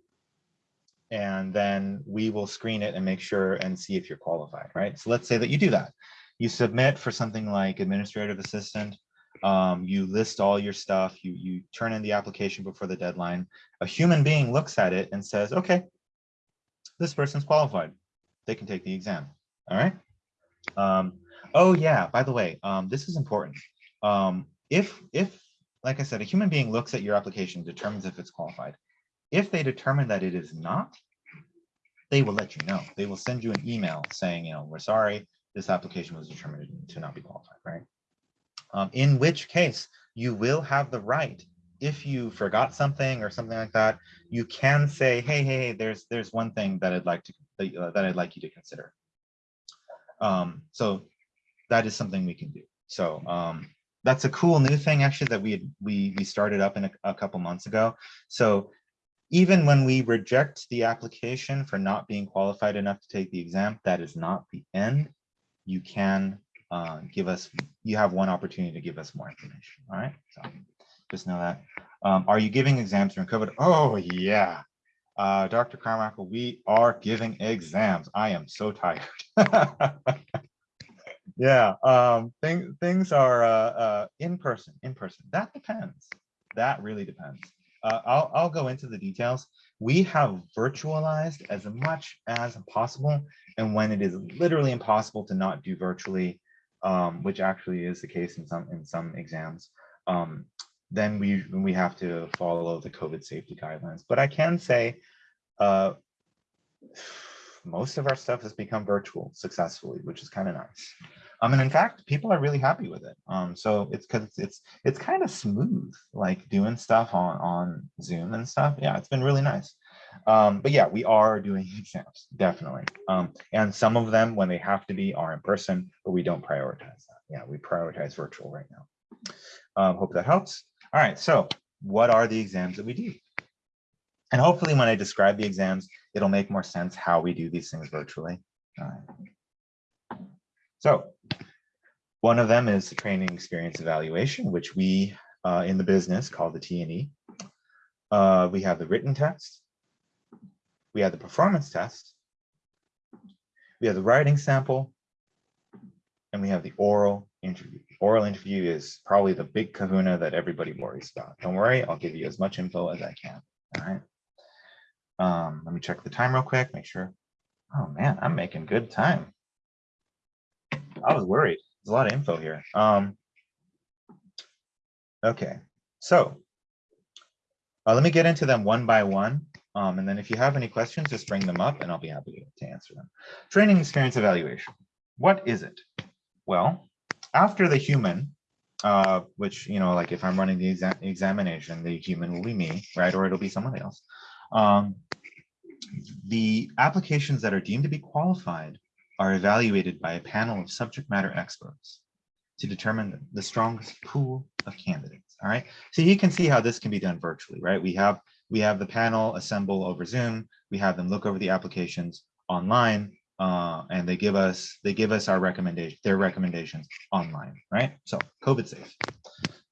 Speaker 1: and then we will screen it and make sure and see if you're qualified, right? So let's say that you do that. You submit for something like administrative assistant, um, you list all your stuff, you, you turn in the application before the deadline. A human being looks at it and says, okay, this person's qualified. They can take the exam, all right? Um, oh yeah, by the way, um, this is important. Um, if, if, like I said, a human being looks at your application, determines if it's qualified. If they determine that it is not, they will let you know. They will send you an email saying, you know, we're sorry, this application was determined to not be qualified, right? Um, in which case you will have the right, if you forgot something or something like that, you can say, hey, hey, hey there's there's one thing that I'd like to that, uh, that I'd like you to consider. Um, so that is something we can do. So um, that's a cool new thing actually that we had, we we started up in a, a couple months ago. So even when we reject the application for not being qualified enough to take the exam, that is not the end. You can uh, give us, you have one opportunity to give us more information. All right, so just know that. Um, are you giving exams during COVID? Oh yeah, uh, Dr. Carmichael, we are giving exams. I am so tired. yeah, um, thing, things are uh, uh, in person, in person. That depends. That really depends. Uh, I'll, I'll go into the details. We have virtualized as much as possible. And when it is literally impossible to not do virtually, um, which actually is the case in some in some exams, um, then we we have to follow the COVID safety guidelines. But I can say uh, most of our stuff has become virtual successfully, which is kind of nice. Um, and in fact, people are really happy with it. Um, so it's because it's, it's it's kind of smooth, like doing stuff on on Zoom and stuff. Yeah, it's been really nice. Um, but yeah, we are doing exams, definitely. Um, and some of them, when they have to be, are in person, but we don't prioritize that. Yeah, we prioritize virtual right now. Um, hope that helps. All right, so what are the exams that we do? And hopefully when I describe the exams, it'll make more sense how we do these things virtually. All right. So one of them is the training experience evaluation, which we uh, in the business call the T&E. Uh, we have the written test, we have the performance test, we have the writing sample, and we have the oral interview. Oral interview is probably the big kahuna that everybody worries about. Don't worry, I'll give you as much info as I can. All right. Um, let me check the time real quick, make sure. Oh man, I'm making good time. I was worried. There's a lot of info here. Um, okay, so uh, let me get into them one by one. Um, and then if you have any questions, just bring them up and I'll be happy to answer them. Training experience evaluation. What is it? Well, after the human, uh, which, you know, like if I'm running the exam examination, the human will be me, right? Or it'll be someone else. Um, the applications that are deemed to be qualified are evaluated by a panel of subject matter experts to determine the strongest pool of candidates. All right. So you can see how this can be done virtually, right? We have we have the panel assemble over Zoom. We have them look over the applications online, uh, and they give us they give us our recommendation their recommendations online, right? So COVID safe.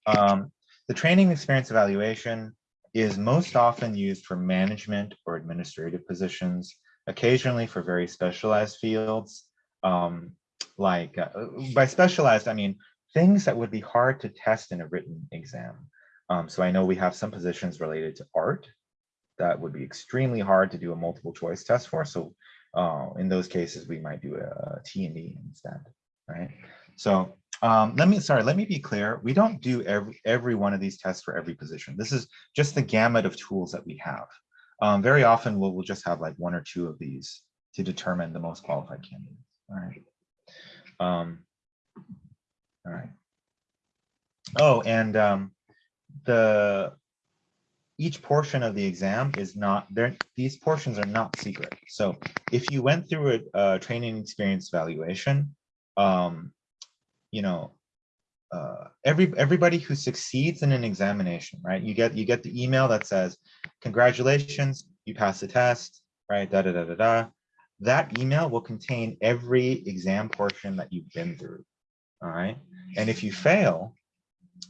Speaker 1: Um, the training experience evaluation is most often used for management or administrative positions, occasionally for very specialized fields. Um, like uh, by specialized, I mean things that would be hard to test in a written exam. Um, so I know we have some positions related to art that would be extremely hard to do a multiple choice test for. So uh, in those cases, we might do a T&E instead, right? So um, let me, sorry, let me be clear. We don't do every, every one of these tests for every position. This is just the gamut of tools that we have. Um, very often we'll, we'll just have like one or two of these to determine the most qualified candidates. All right. Um, all right. Oh, and um, the each portion of the exam is not there. These portions are not secret. So if you went through a, a training experience evaluation, um, you know, uh, every everybody who succeeds in an examination, right? You get you get the email that says, "Congratulations, you passed the test," right? Da da da da da. that email will contain every exam portion that you've been through. All right. And if you fail,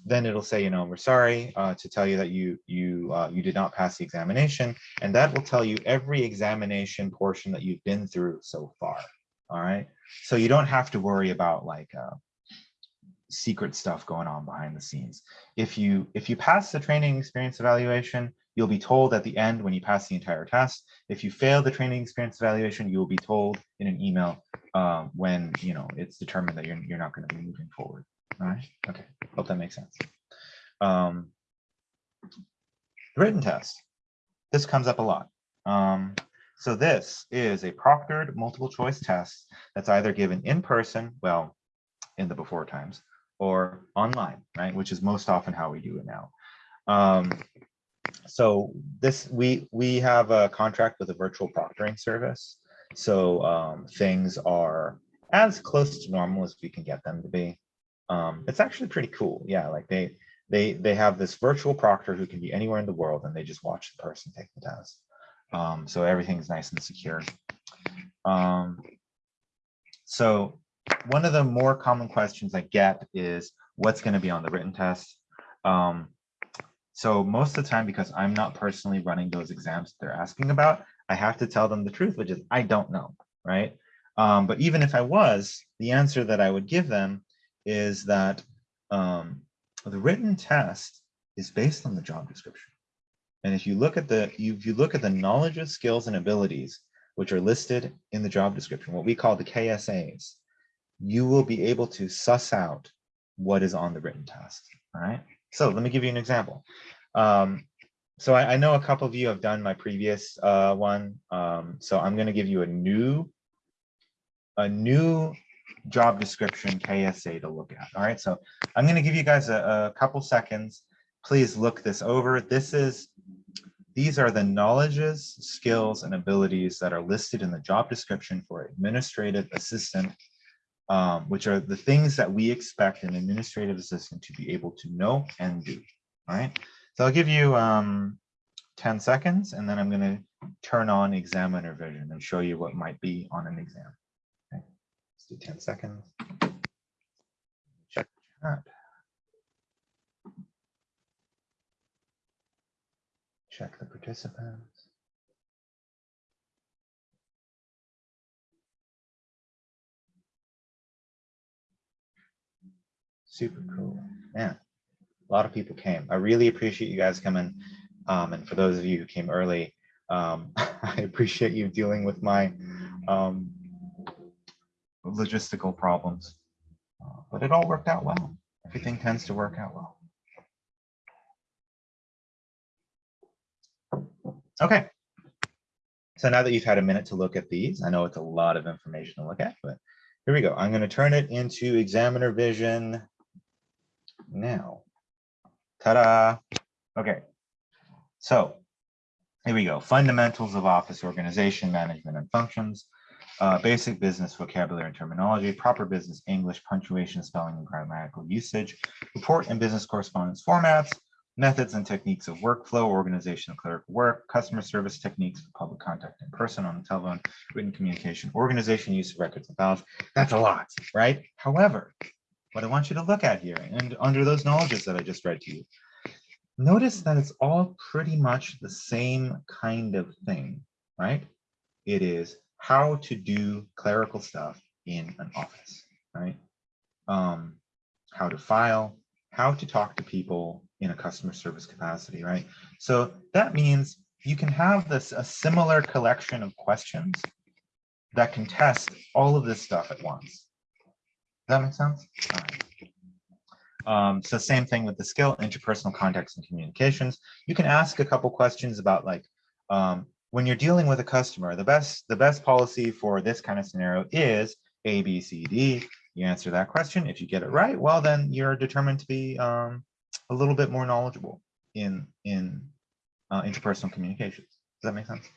Speaker 1: then it'll say, you know, we're sorry uh, to tell you that you you uh, you did not pass the examination, and that will tell you every examination portion that you've been through so far. All right, so you don't have to worry about like uh, secret stuff going on behind the scenes. If you if you pass the training experience evaluation, you'll be told at the end when you pass the entire test. If you fail the training experience evaluation, you will be told in an email um, when you know it's determined that you're you're not going to be moving forward. All right. Okay. Hope that makes sense. Um, written test. This comes up a lot. Um, so this is a proctored multiple choice test that's either given in person, well, in the before times, or online, right? Which is most often how we do it now. Um, so this we we have a contract with a virtual proctoring service. So um, things are as close to normal as we can get them to be. Um, it's actually pretty cool. Yeah, like they they they have this virtual proctor who can be anywhere in the world and they just watch the person take the test. Um, so everything's nice and secure. Um, so one of the more common questions I get is what's going to be on the written test. Um, so most of the time, because I'm not personally running those exams they're asking about, I have to tell them the truth, which is I don't know, right? Um, but even if I was, the answer that I would give them is that um, the written test is based on the job description. And if you look at the if you look at the knowledge of skills and abilities which are listed in the job description, what we call the KSAs, you will be able to suss out what is on the written test. All right. So let me give you an example. Um, so I, I, know a couple of you have done my previous uh, one. Um, so I'm going to give you a new a new job description KSA to look at. All right, so I'm going to give you guys a, a couple seconds. Please look this over. This is these are the knowledges, skills, and abilities that are listed in the job description for administrative assistant, um, which are the things that we expect an administrative assistant to be able to know and do. Right, so I'll give you um, 10 seconds, and then I'm going to turn on examiner vision and show you what might be on an exam Okay. Let's do 10 seconds. Check chat. Check the participants. Super cool. Man, a lot of people came. I really appreciate you guys coming. Um, and for those of you who came early, um, I appreciate you dealing with my um, logistical problems. Uh, but it all worked out well. Everything tends to work out well. Okay. So now that you've had a minute to look at these, I know it's a lot of information to look at, but here we go. I'm going to turn it into examiner vision now. Ta-da. Okay. So here we go. Fundamentals of office organization, management, and functions uh, basic business vocabulary and terminology, proper business English, punctuation, spelling, and grammatical usage, report and business correspondence formats, methods and techniques of workflow, organization of clerical work, customer service techniques for public contact in person, on the telephone, written communication, organization, use of records and files. That's a lot, right? However, what I want you to look at here, and under those knowledges that I just read to you, notice that it's all pretty much the same kind of thing, right? It is how to do clerical stuff in an office, right? Um, how to file, how to talk to people in a customer service capacity, right? So that means you can have this a similar collection of questions that can test all of this stuff at once. Does that make sense? Um, so same thing with the skill, interpersonal context and communications. You can ask a couple questions about like, um, when you're dealing with a customer, the best the best policy for this kind of scenario is A, B, C, D. You answer that question. If you get it right, well, then you're determined to be um, a little bit more knowledgeable in in uh, interpersonal communications. Does that make sense?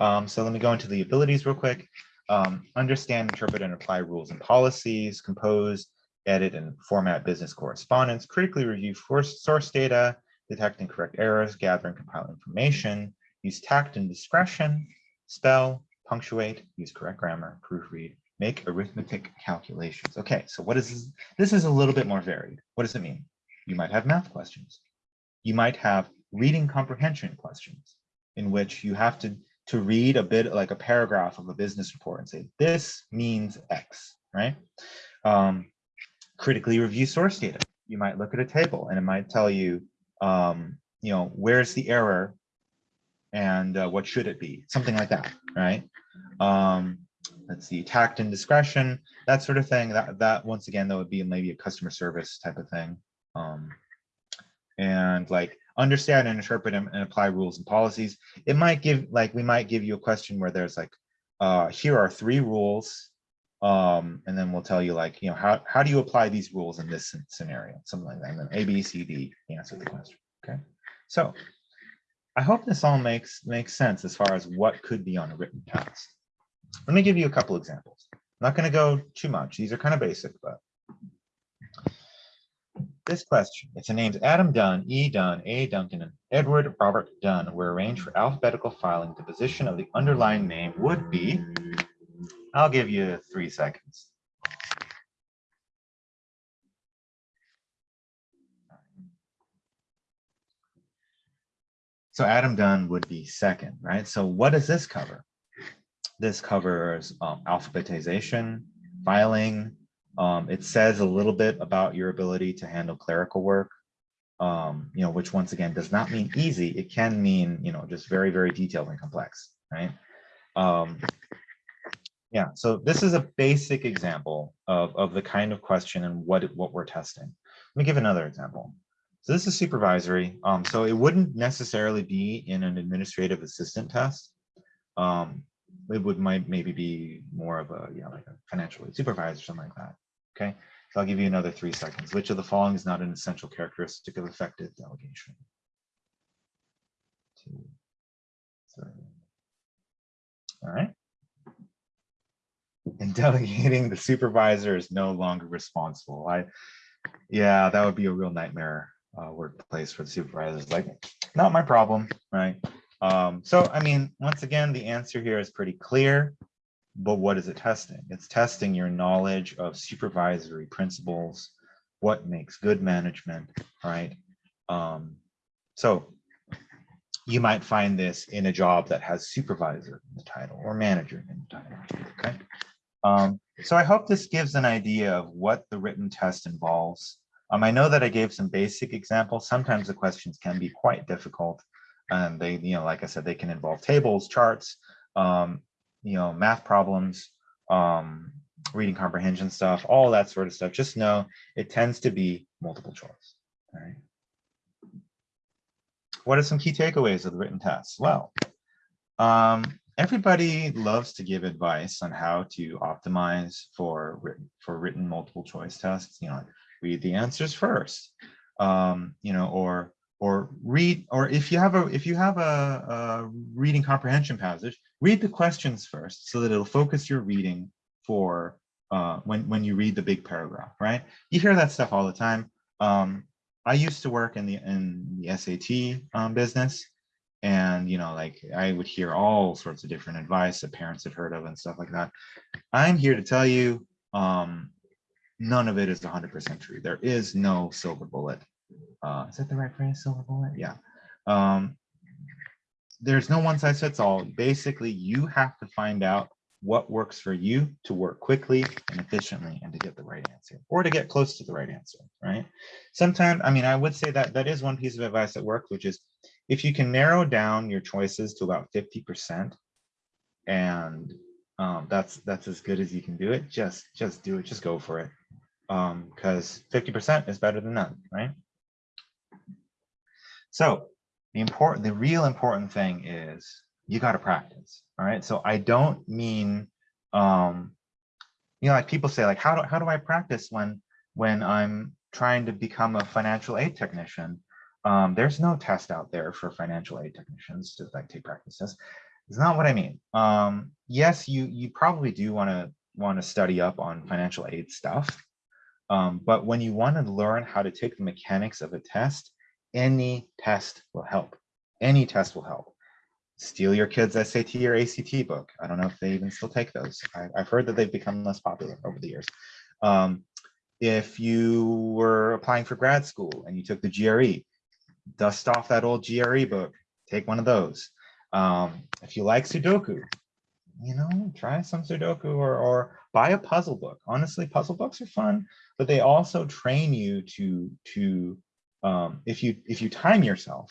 Speaker 1: Um, so let me go into the abilities real quick. Um, understand, interpret, and apply rules and policies, compose, edit, and format business correspondence, critically review source data, detect and correct errors, gather and compile information, use tact and discretion, spell, punctuate, use correct grammar, proofread, make arithmetic calculations. Okay, so what is this? This is a little bit more varied. What does it mean? You might have math questions. You might have reading comprehension questions in which you have to, to read a bit like a paragraph of a business report and say, this means X, right? Um, critically review source data. You might look at a table and it might tell you, um, you know, where's the error and uh, what should it be? Something like that, right? Um, let's see, tact and discretion, that sort of thing. That, that once again, that would be maybe a customer service type of thing. Um, and like understand and interpret and, and apply rules and policies. It might give like we might give you a question where there's like, uh, here are three rules um, and then we'll tell you like, you know, how, how do you apply these rules in this scenario, something like that. And then A, B, C, D, answer the question. Okay. So I hope this all makes makes sense as far as what could be on a written test. Let me give you a couple examples. I'm not going to go too much. These are kind of basic, but this question, it's the names Adam Dunn, E. Dunn, A. Duncan, and Edward Robert Dunn were arranged for alphabetical filing. The position of the underlying name would be I'll give you three seconds. So Adam Dunn would be second, right? So what does this cover? This covers um, alphabetization, filing. Um, it says a little bit about your ability to handle clerical work, um, you know, which once again does not mean easy. It can mean, you know, just very, very detailed and complex, right? Um, yeah, so this is a basic example of, of the kind of question and what, what we're testing. Let me give another example. So this is supervisory. Um, so it wouldn't necessarily be in an administrative assistant test. Um, it would might maybe be more of a, yeah, like a financial supervisor, or something like that. Okay, so I'll give you another three seconds. Which of the following is not an essential characteristic of effective delegation? Two, three. All right and delegating the supervisor is no longer responsible. I, yeah, that would be a real nightmare uh, workplace for the supervisors. Like, not my problem, right? Um, so, I mean, once again, the answer here is pretty clear, but what is it testing? It's testing your knowledge of supervisory principles, what makes good management, right? Um, so you might find this in a job that has supervisor in the title or manager in the title, okay? Um, so I hope this gives an idea of what the written test involves. Um, I know that I gave some basic examples. Sometimes the questions can be quite difficult. And they, you know, like I said, they can involve tables, charts, um, you know, math problems, um, reading comprehension stuff, all that sort of stuff. Just know it tends to be multiple choice. All right. What are some key takeaways of the written test? Well, um, everybody loves to give advice on how to optimize for written for written multiple choice tests you know read the answers first um you know or or read or if you have a if you have a, a reading comprehension passage read the questions first so that it'll focus your reading for uh when when you read the big paragraph right? You hear that stuff all the time. Um i used to work in the in the SAT um, business. And you know like i would hear all sorts of different advice that parents had heard of and stuff like that. I'm here to tell you um none of it is 100 percent true. There is no silver bullet uh is that the right phrase? Silver bullet? Yeah. Um there's no one size fits all. Basically you have to find out what works for you to work quickly and efficiently and to get the right answer or to get close to the right answer right? Sometimes i mean i would say that that is one piece of advice that works which is if you can narrow down your choices to about 50% and um, that's that's as good as you can do it, just just do it, just go for it. Because um, 50% is better than none, right? So the important, the real important thing is you got to practice. All right. So I don't mean, um, you know, like people say, like, how do how do I practice when when I'm trying to become a financial aid technician? Um, there's no test out there for financial aid technicians to like take practice tests. It's not what I mean. Um, yes, you you probably do want to want to study up on financial aid stuff. Um, but when you want to learn how to take the mechanics of a test, any test will help. Any test will help. steal your kids SAT or ACT book. I don't know if they even still take those. I, have heard that they've become less popular over the years. Um, if you were applying for grad school and you took the GRE, dust off that old GRE book, take one of those. Um, if you like Sudoku, you know, try some Sudoku or, or buy a puzzle book. Honestly, puzzle books are fun, but they also train you to, to um, if you if you time yourself,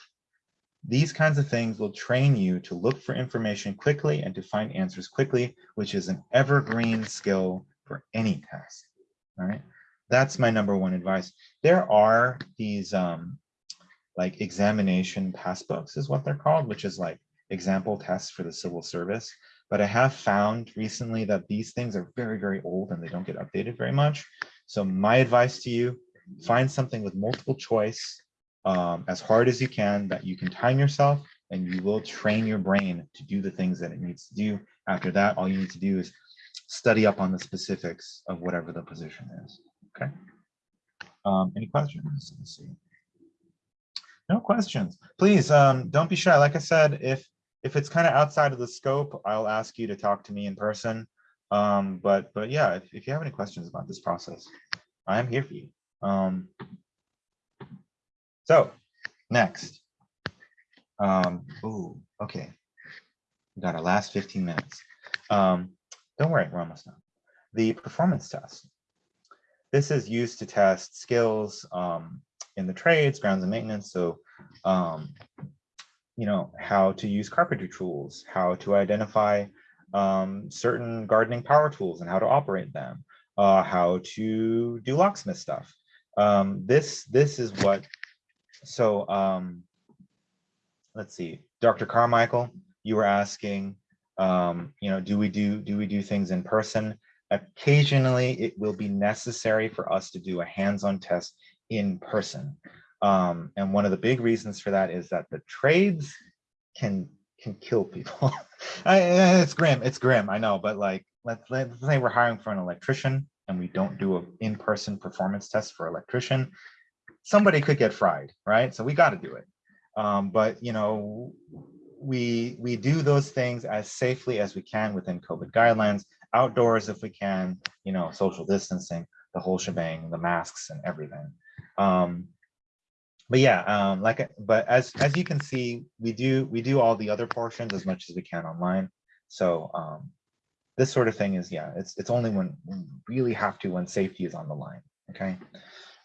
Speaker 1: these kinds of things will train you to look for information quickly and to find answers quickly, which is an evergreen skill for any test. All right, that's my number one advice. There are these um, like examination passbooks is what they're called, which is like example tests for the civil service. But I have found recently that these things are very, very old and they don't get updated very much. So my advice to you, find something with multiple choice um, as hard as you can that you can time yourself and you will train your brain to do the things that it needs to do. After that, all you need to do is study up on the specifics of whatever the position is. Okay. Um, any questions? Let's see. No questions. Please um, don't be shy. Like I said, if if it's kind of outside of the scope, I'll ask you to talk to me in person. Um, but but yeah, if, if you have any questions about this process, I am here for you. Um, so next. Um, ooh, okay. We got our last 15 minutes. Um, don't worry, we're almost done. The performance test. This is used to test skills um, in the trades, grounds and maintenance. So, um, you know, how to use carpentry tools, how to identify um, certain gardening power tools and how to operate them, uh, how to do locksmith stuff. Um, this this is what. So um, let's see, Dr. Carmichael, you were asking, um, you know, do we do do we do things in person? Occasionally, it will be necessary for us to do a hands-on test in person. Um, and one of the big reasons for that is that the trades can can kill people. I, it's grim. It's grim. I know, but like let's let's say we're hiring for an electrician and we don't do an in-person performance test for electrician. Somebody could get fried, right? So we got to do it. Um, but you know, we we do those things as safely as we can within COVID guidelines, outdoors if we can, you know, social distancing, the whole shebang, the masks and everything. Um, but yeah, um, like, but as as you can see, we do we do all the other portions as much as we can online. So um, this sort of thing is yeah, it's it's only when we really have to when safety is on the line. Okay.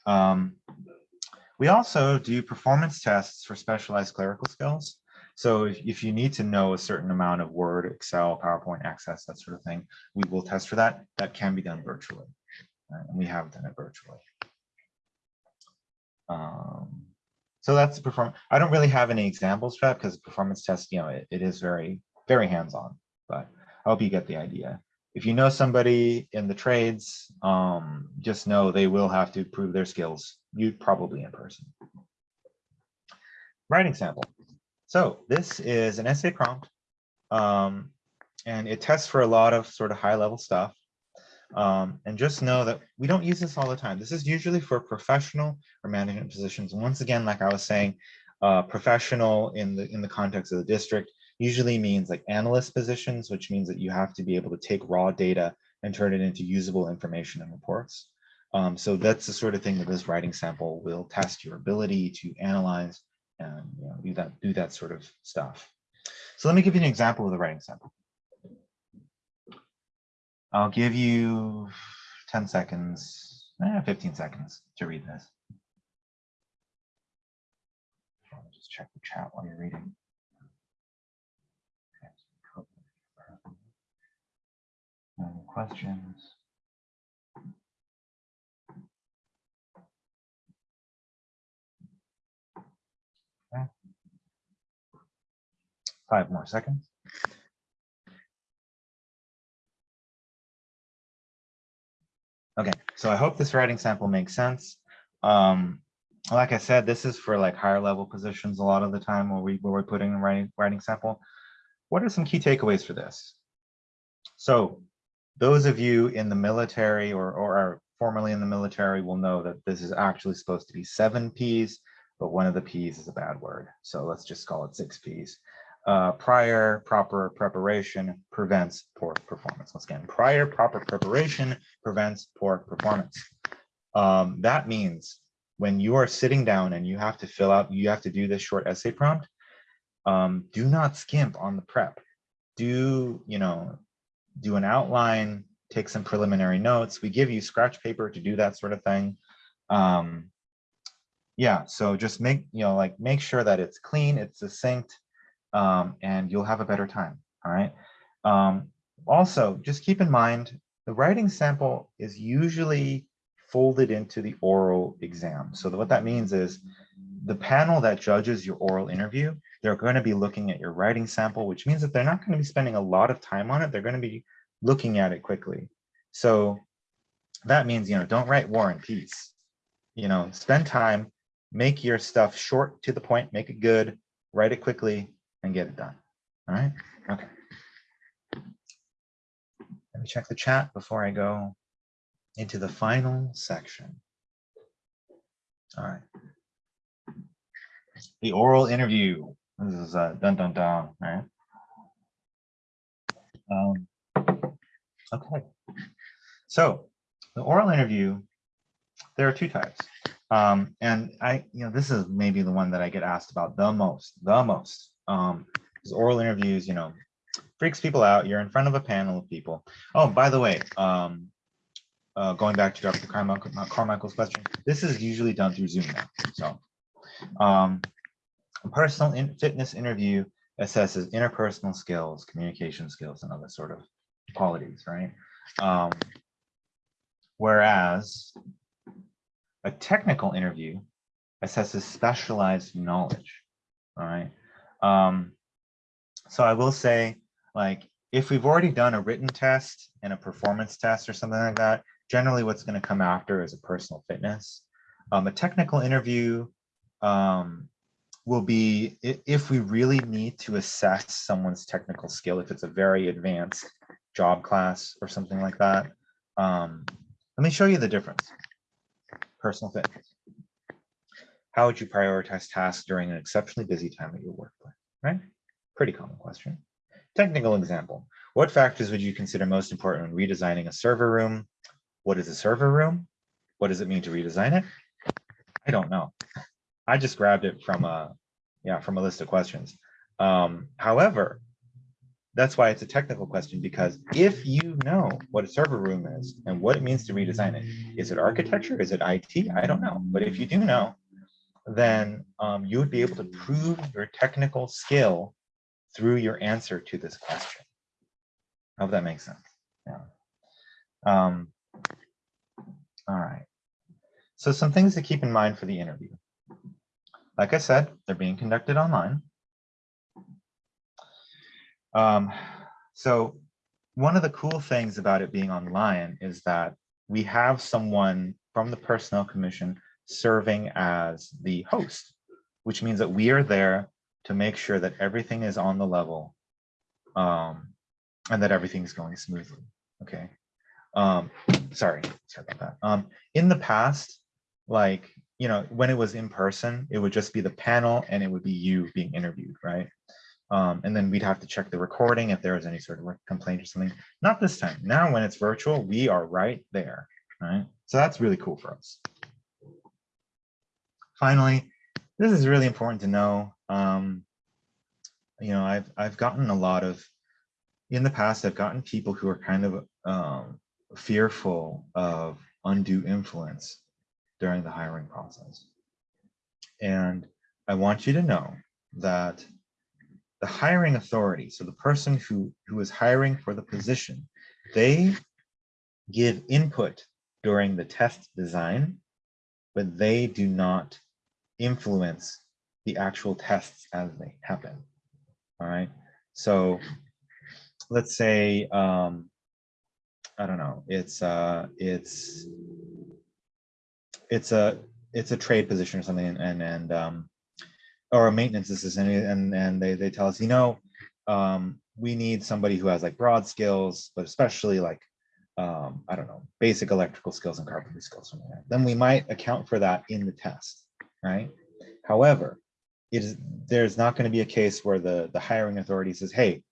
Speaker 1: Um, we also do performance tests for specialized clerical skills. So if, if you need to know a certain amount of Word, Excel, PowerPoint access, that sort of thing, we will test for that. That can be done virtually. Right? And we have done it virtually. Um, so that's perform. I don't really have any examples for that because performance test, you know, it, it is very, very hands-on, but I hope you get the idea. If you know somebody in the trades, um, just know they will have to prove their skills, you probably in person. Writing sample. So this is an essay prompt, um, and it tests for a lot of sort of high level stuff. Um, and just know that we don't use this all the time. This is usually for professional or management positions. Once again, like I was saying, uh, professional in the in the context of the district usually means like analyst positions, which means that you have to be able to take raw data and turn it into usable information and reports. Um, so that's the sort of thing that this writing sample will test your ability to analyze and you know, do that do that sort of stuff. So let me give you an example of the writing sample. I'll give you 10 seconds, eh, 15 seconds to read this. Just check the chat while you're reading. Any questions? Five more seconds. Okay, so I hope this writing sample makes sense. Um, like I said, this is for like higher level positions a lot of the time where, we, where we're putting a writing, writing sample. What are some key takeaways for this? So those of you in the military or, or are formerly in the military will know that this is actually supposed to be seven Ps, but one of the Ps is a bad word. So let's just call it six Ps. uh, prior proper preparation prevents poor performance. Once again, prior proper preparation prevents poor performance. Um, that means when you are sitting down and you have to fill out, you have to do this short essay prompt, um, do not skimp on the prep. Do, you know, do an outline, take some preliminary notes. We give you scratch paper to do that sort of thing. Um, yeah, so just make, you know, like make sure that it's clean, it's succinct, um, and you'll have a better time, all right? Um, also, just keep in mind, the writing sample is usually folded into the oral exam. So what that means is the panel that judges your oral interview, they're going to be looking at your writing sample, which means that they're not going to be spending a lot of time on it. They're going to be looking at it quickly. So that means, you know, don't write war and peace. You know, spend time, make your stuff short to the point, make it good, write it quickly, and get it done. All right. Okay. Let me check the chat before I go into the final section. All right. The oral interview. This is uh, dun dun dun. right? Um, okay. So the oral interview, there are two types. Um, and I, you know, this is maybe the one that I get asked about the most, the most. Um, because oral interviews, you know, freaks people out. You're in front of a panel of people. Oh, by the way, um, uh, going back to Dr. Carmichael's question, this is usually done through Zoom now. So um, a personal in fitness interview assesses interpersonal skills, communication skills, and other sort of qualities, right? Um, whereas a technical interview assesses specialized knowledge, all right? Um, so I will say, like, if we've already done a written test and a performance test or something like that, generally what's going to come after is a personal fitness. Um, a technical interview um, will be if we really need to assess someone's technical skill, if it's a very advanced job class or something like that. Um, let me show you the difference. Personal fit. How would you prioritize tasks during an exceptionally busy time at your workplace, right? Pretty common question. Technical example. What factors would you consider most important when redesigning a server room, what is a server room? What does it mean to redesign it? I don't know. I just grabbed it from a, yeah, from a list of questions. Um, however, that's why it's a technical question, because if you know what a server room is and what it means to redesign it, is it architecture? Is it IT? I don't know. But if you do know, then um, you would be able to prove your technical skill through your answer to this question. I hope that makes sense. Yeah. Um, all right. So some things to keep in mind for the interview. Like I said, they're being conducted online. Um, so one of the cool things about it being online is that we have someone from the Personnel Commission serving as the host, which means that we are there to make sure that everything is on the level um, and that everything's going smoothly. Okay. Um, sorry, sorry about that. Um, in the past, like, you know, when it was in person, it would just be the panel and it would be you being interviewed, right? Um, and then we'd have to check the recording if there was any sort of complaint or something. Not this time. Now, when it's virtual, we are right there, right? So that's really cool for us. Finally, this is really important to know. Um, you know, I've I've gotten a lot of in the past. I've gotten people who are kind of um, fearful of undue influence during the hiring process. And I want you to know that the hiring authority, so the person who, who is hiring for the position, they give input during the test design, but they do not influence the actual tests as they happen. All right. So let's say um, I don't know. It's uh, it's it's a it's a trade position or something, and and um, or a maintenance assistant, and and they they tell us, you know, um, we need somebody who has like broad skills, but especially like um, I don't know, basic electrical skills and carpentry skills. Something. Then we might account for that in the test, right? However, it is, there's not going to be a case where the, the hiring authority says, hey,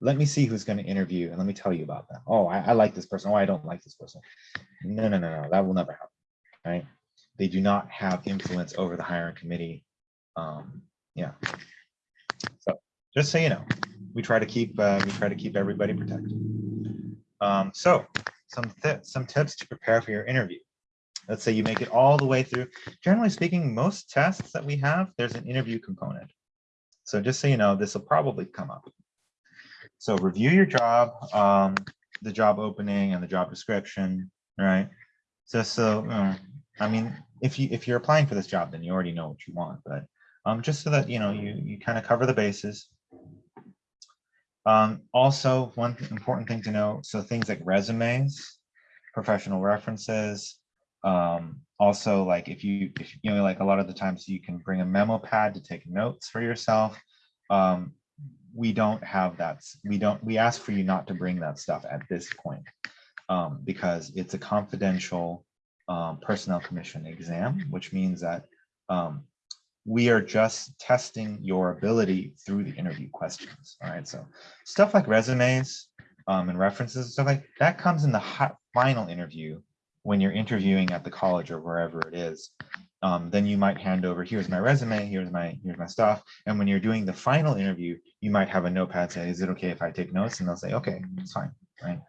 Speaker 1: let me see who's going to interview and let me tell you about them. Oh, I, I like this person. Oh, I don't like this person. No, no, no, no, that will never happen, right? They do not have influence over the hiring committee. Um, yeah. So just so you know, we try to keep uh, we try to keep everybody protected. Um, so some some tips to prepare for your interview. Let's say you make it all the way through. Generally speaking, most tests that we have, there's an interview component. So just so you know, this will probably come up. So review your job, um, the job opening and the job description, right? So, so uh, I mean, if you if you're applying for this job, then you already know what you want, but um, just so that you know you you kind of cover the bases. Um, also, one important thing to know, so things like resumes, professional references, um, also like if you if you know like a lot of the times you can bring a memo pad to take notes for yourself. Um, we don't have that. We don't. We ask for you not to bring that stuff at this point um, because it's a confidential um, personnel commission exam, which means that um, we are just testing your ability through the interview questions. All right, so stuff like resumes um, and references, stuff like that comes in the final interview when you're interviewing at the college or wherever it is. Um, then you might hand over, here's my resume, here's my here's my stuff. And when you're doing the final interview, you might have a notepad say, is it okay if I take notes? And they'll say, okay, it's fine, right?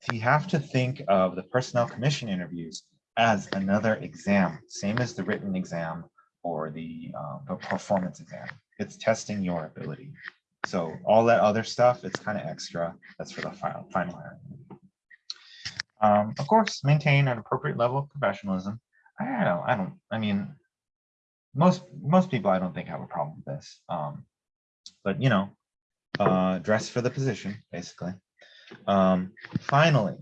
Speaker 1: So you have to think of the personnel commission interviews as another exam, same as the written exam or the, the performance exam. It's testing your ability. So all that other stuff, it's kind of extra. That's for the final, final hiring. Um, of course, maintain an appropriate level of professionalism. I don't, I don't, I mean, most most people I don't think have a problem with this. Um, but you know, uh, dress for the position, basically. Um, finally,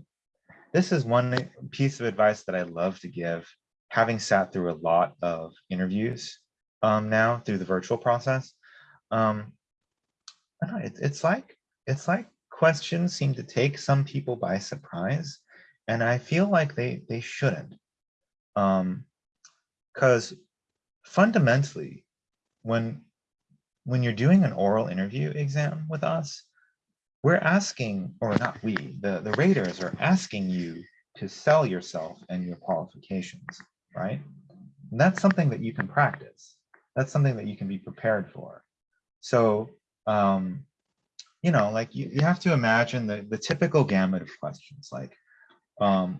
Speaker 1: this is one piece of advice that I love to give having sat through a lot of interviews um, now through the virtual process, um, it, it's like it's like questions seem to take some people by surprise, and I feel like they they shouldn't, because um, fundamentally, when when you're doing an oral interview exam with us, we're asking, or not we, the the raters are asking you to sell yourself and your qualifications right? And that's something that you can practice. That's something that you can be prepared for. So, um, you know, like you, you have to imagine the, the typical gamut of questions like, um,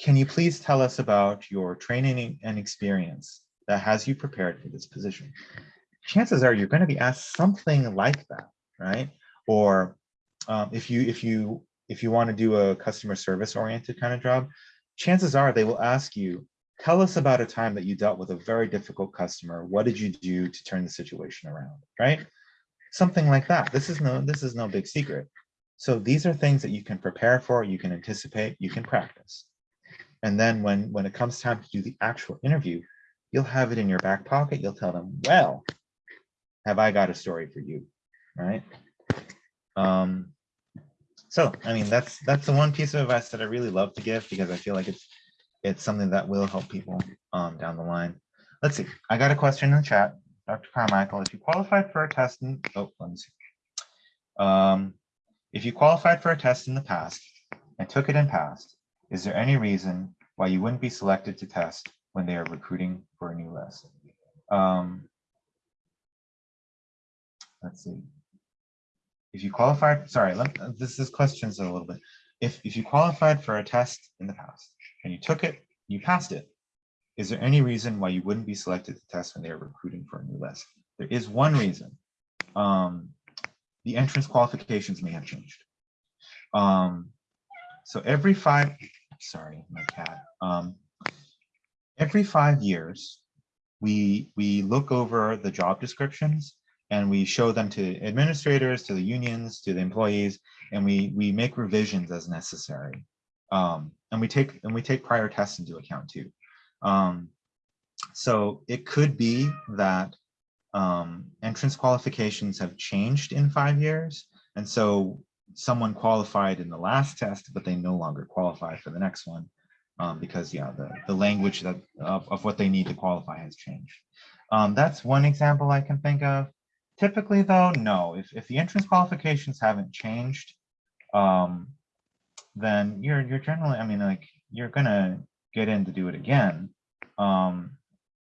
Speaker 1: can you please tell us about your training and experience that has you prepared for this position? Chances are you're going to be asked something like that, right? Or um, if you if you if you want to do a customer service oriented kind of job, chances are they will ask you, tell us about a time that you dealt with a very difficult customer. What did you do to turn the situation around, right? Something like that. This is no, this is no big secret. So these are things that you can prepare for, you can anticipate, you can practice. And then when, when it comes time to do the actual interview, you'll have it in your back pocket. You'll tell them, well, have I got a story for you, right? Um, so, I mean, that's that's the one piece of advice that I really love to give because I feel like it's it's something that will help people um, down the line. Let's see. I got a question in the chat. Dr. Carmichael, if you qualified for a test in, oh, let me see. Um, if you qualified for a test in the past and took it and passed, is there any reason why you wouldn't be selected to test when they are recruiting for a new list? Um, let's see. If you qualified, sorry, let, this is questions a little bit. If, if you qualified for a test in the past and you took it, you passed it. Is there any reason why you wouldn't be selected to test when they're recruiting for a new list? There is one reason. Um, the entrance qualifications may have changed. Um, so every five, sorry, my cat. Um, every five years, we we look over the job descriptions and we show them to administrators, to the unions, to the employees, and we we make revisions as necessary. Um, and we take and we take prior tests into account too. Um, so it could be that um, entrance qualifications have changed in five years. And so someone qualified in the last test, but they no longer qualify for the next one um, because yeah, the, the language that of, of what they need to qualify has changed. Um, that's one example I can think of. Typically though, no, if, if the entrance qualifications haven't changed, um, then you're, you're generally, I mean, like, you're gonna get in to do it again. Um,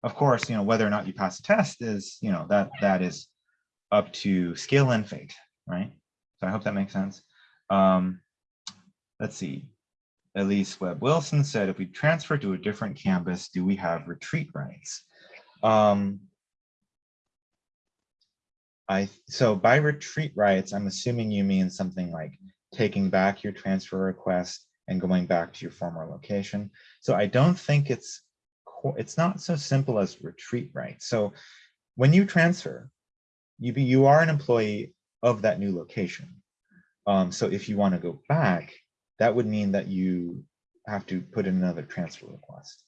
Speaker 1: of course, you know, whether or not you pass the test is, you know, that, that is up to skill and fate, right? So I hope that makes sense. Um, let's see. Elise Webb Wilson said, if we transfer to a different campus, do we have retreat rights? Um, I so by retreat rights, I'm assuming you mean something like taking back your transfer request and going back to your former location. So I don't think it's it's not so simple as retreat rights. So when you transfer, you be you are an employee of that new location. Um, so if you want to go back, that would mean that you have to put in another transfer request.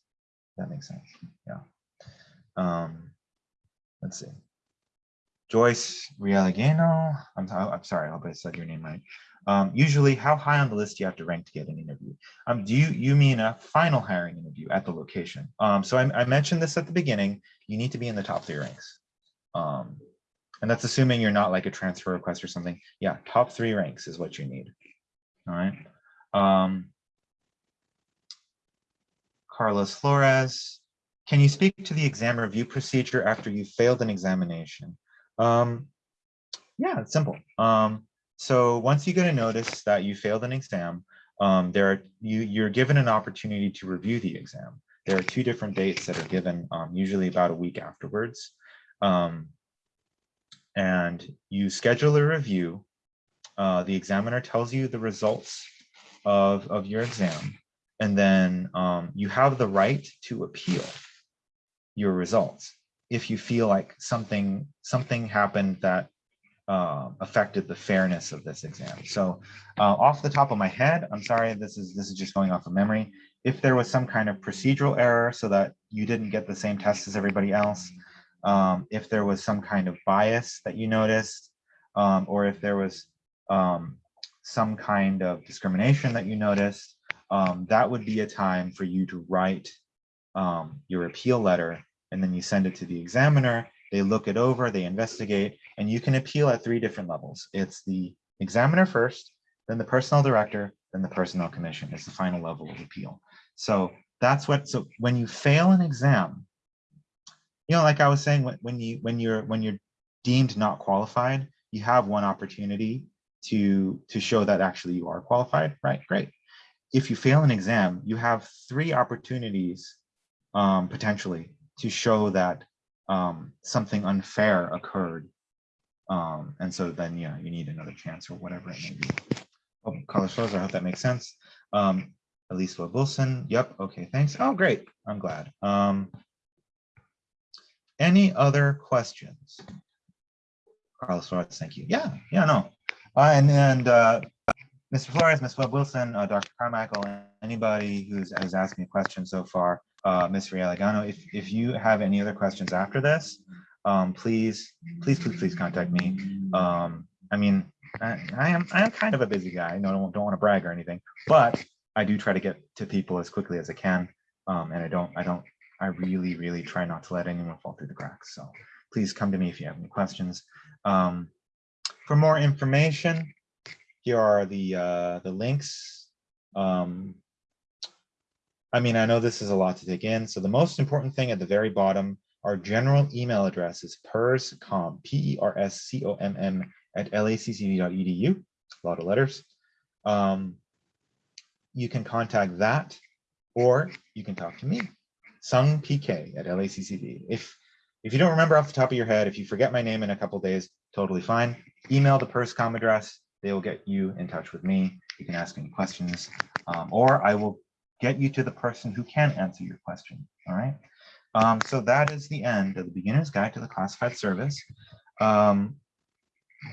Speaker 1: That makes sense. Yeah. Um, let's see. Joyce Realigano. I'm, I'm sorry, I hope I said your name right. Um, usually, how high on the list do you have to rank to get an interview? Um, do you you mean a final hiring interview at the location? Um, so I, I mentioned this at the beginning. You need to be in the top three ranks. Um, and that's assuming you're not like a transfer request or something. Yeah, top three ranks is what you need. All right. Um, Carlos Flores, can you speak to the exam review procedure after you failed an examination? Um, yeah, it's simple. Um, so once you get a notice that you failed an exam, um, there are, you, you're given an opportunity to review the exam. There are two different dates that are given, um, usually about a week afterwards. Um, and you schedule a review. Uh, the examiner tells you the results of, of your exam, and then um, you have the right to appeal your results if you feel like something something happened that uh, affected the fairness of this exam. So uh, off the top of my head, I'm sorry, this is this is just going off of memory. If there was some kind of procedural error so that you didn't get the same test as everybody else, um, if there was some kind of bias that you noticed, um, or if there was um, some kind of discrimination that you noticed, um, that would be a time for you to write um, your appeal letter and then you send it to the examiner, they look it over, they investigate, and you can appeal at three different levels. It's the examiner first, then the personnel director, then the personnel commission is the final level of appeal. So that's what, so when you fail an exam, you know, like I was saying, when, you when you're when you're deemed not qualified, you have one opportunity to to show that actually you are qualified, right? Great. If you fail an exam, you have three opportunities um, potentially to show that um, something unfair occurred. Um, and so then, yeah, you need another chance or whatever it may be. Oh, Carlos Flores, I hope that makes sense. Um, Elise Wilson, yep, okay, thanks. Oh, great, I'm glad. Um, any other questions? Carlos Flores, thank you. Yeah, yeah, no. Uh, and and uh, Mr. Flores, Ms. Webb Wilson, uh, Dr. Carmichael, anybody who's has asked me a question so far, uh, Ms. Realigano, if, if you have any other questions after this, um, please, please, please, please contact me. Um, I mean, I, I, am I am kind of a busy guy. I don't, don't want to brag or anything, but I do try to get to people as quickly as I can. Um, and I don't I don't I really, really try not to let anyone fall through the cracks. So please come to me if you have any questions. Um, for more information, here are the uh, the links. Um, I mean, I know this is a lot to take in. So the most important thing at the very bottom, our general email address is perscomm, P-E-R-S-C-O-M-M at laccd.edu, a lot of letters. Um, you can contact that, or you can talk to me. Sung PK at LACCD. If if you don't remember off the top of your head, if you forget my name in a couple days, totally fine. Email the PersComm address. They will get you in touch with me. You can ask any questions, um, or I will get you to the person who can answer your question. All right. Um, so that is the end of the beginner's guide to the classified service. Um,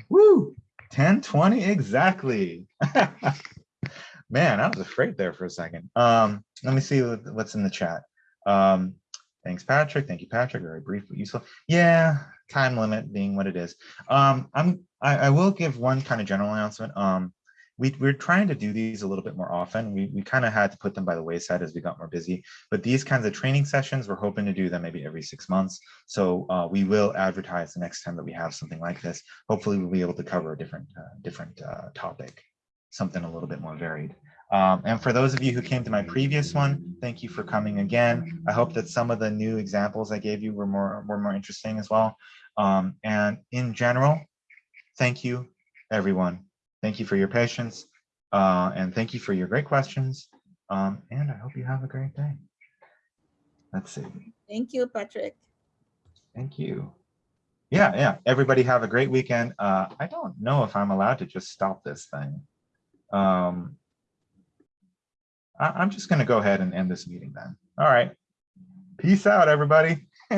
Speaker 1: woo, 1020 exactly. Man, I was afraid there for a second. Um, let me see what's in the chat. Um, thanks, Patrick. Thank you, Patrick. Very brief but useful. Yeah, time limit being what it is. Um, I'm I, I will give one kind of general announcement. Um, we, we're trying to do these a little bit more often. We, we kind of had to put them by the wayside as we got more busy, but these kinds of training sessions, we're hoping to do them maybe every six months. So uh, we will advertise the next time that we have something like this. Hopefully we'll be able to cover a different, uh, different uh, topic, something a little bit more varied. Um, and for those of you who came to my previous one, thank you for coming again. I hope that some of the new examples I gave you were more, were more interesting as well. Um, and in general, thank you, everyone. Thank you for your patience. Uh, and thank you for your great questions. Um, and I hope you have a great day. Let's see.
Speaker 2: Thank you, Patrick.
Speaker 1: Thank you. Yeah, yeah. Everybody have a great weekend. Uh, I don't know if I'm allowed to just stop this thing. Um, I, I'm just going to go ahead and end this meeting then. All right. Peace out, everybody.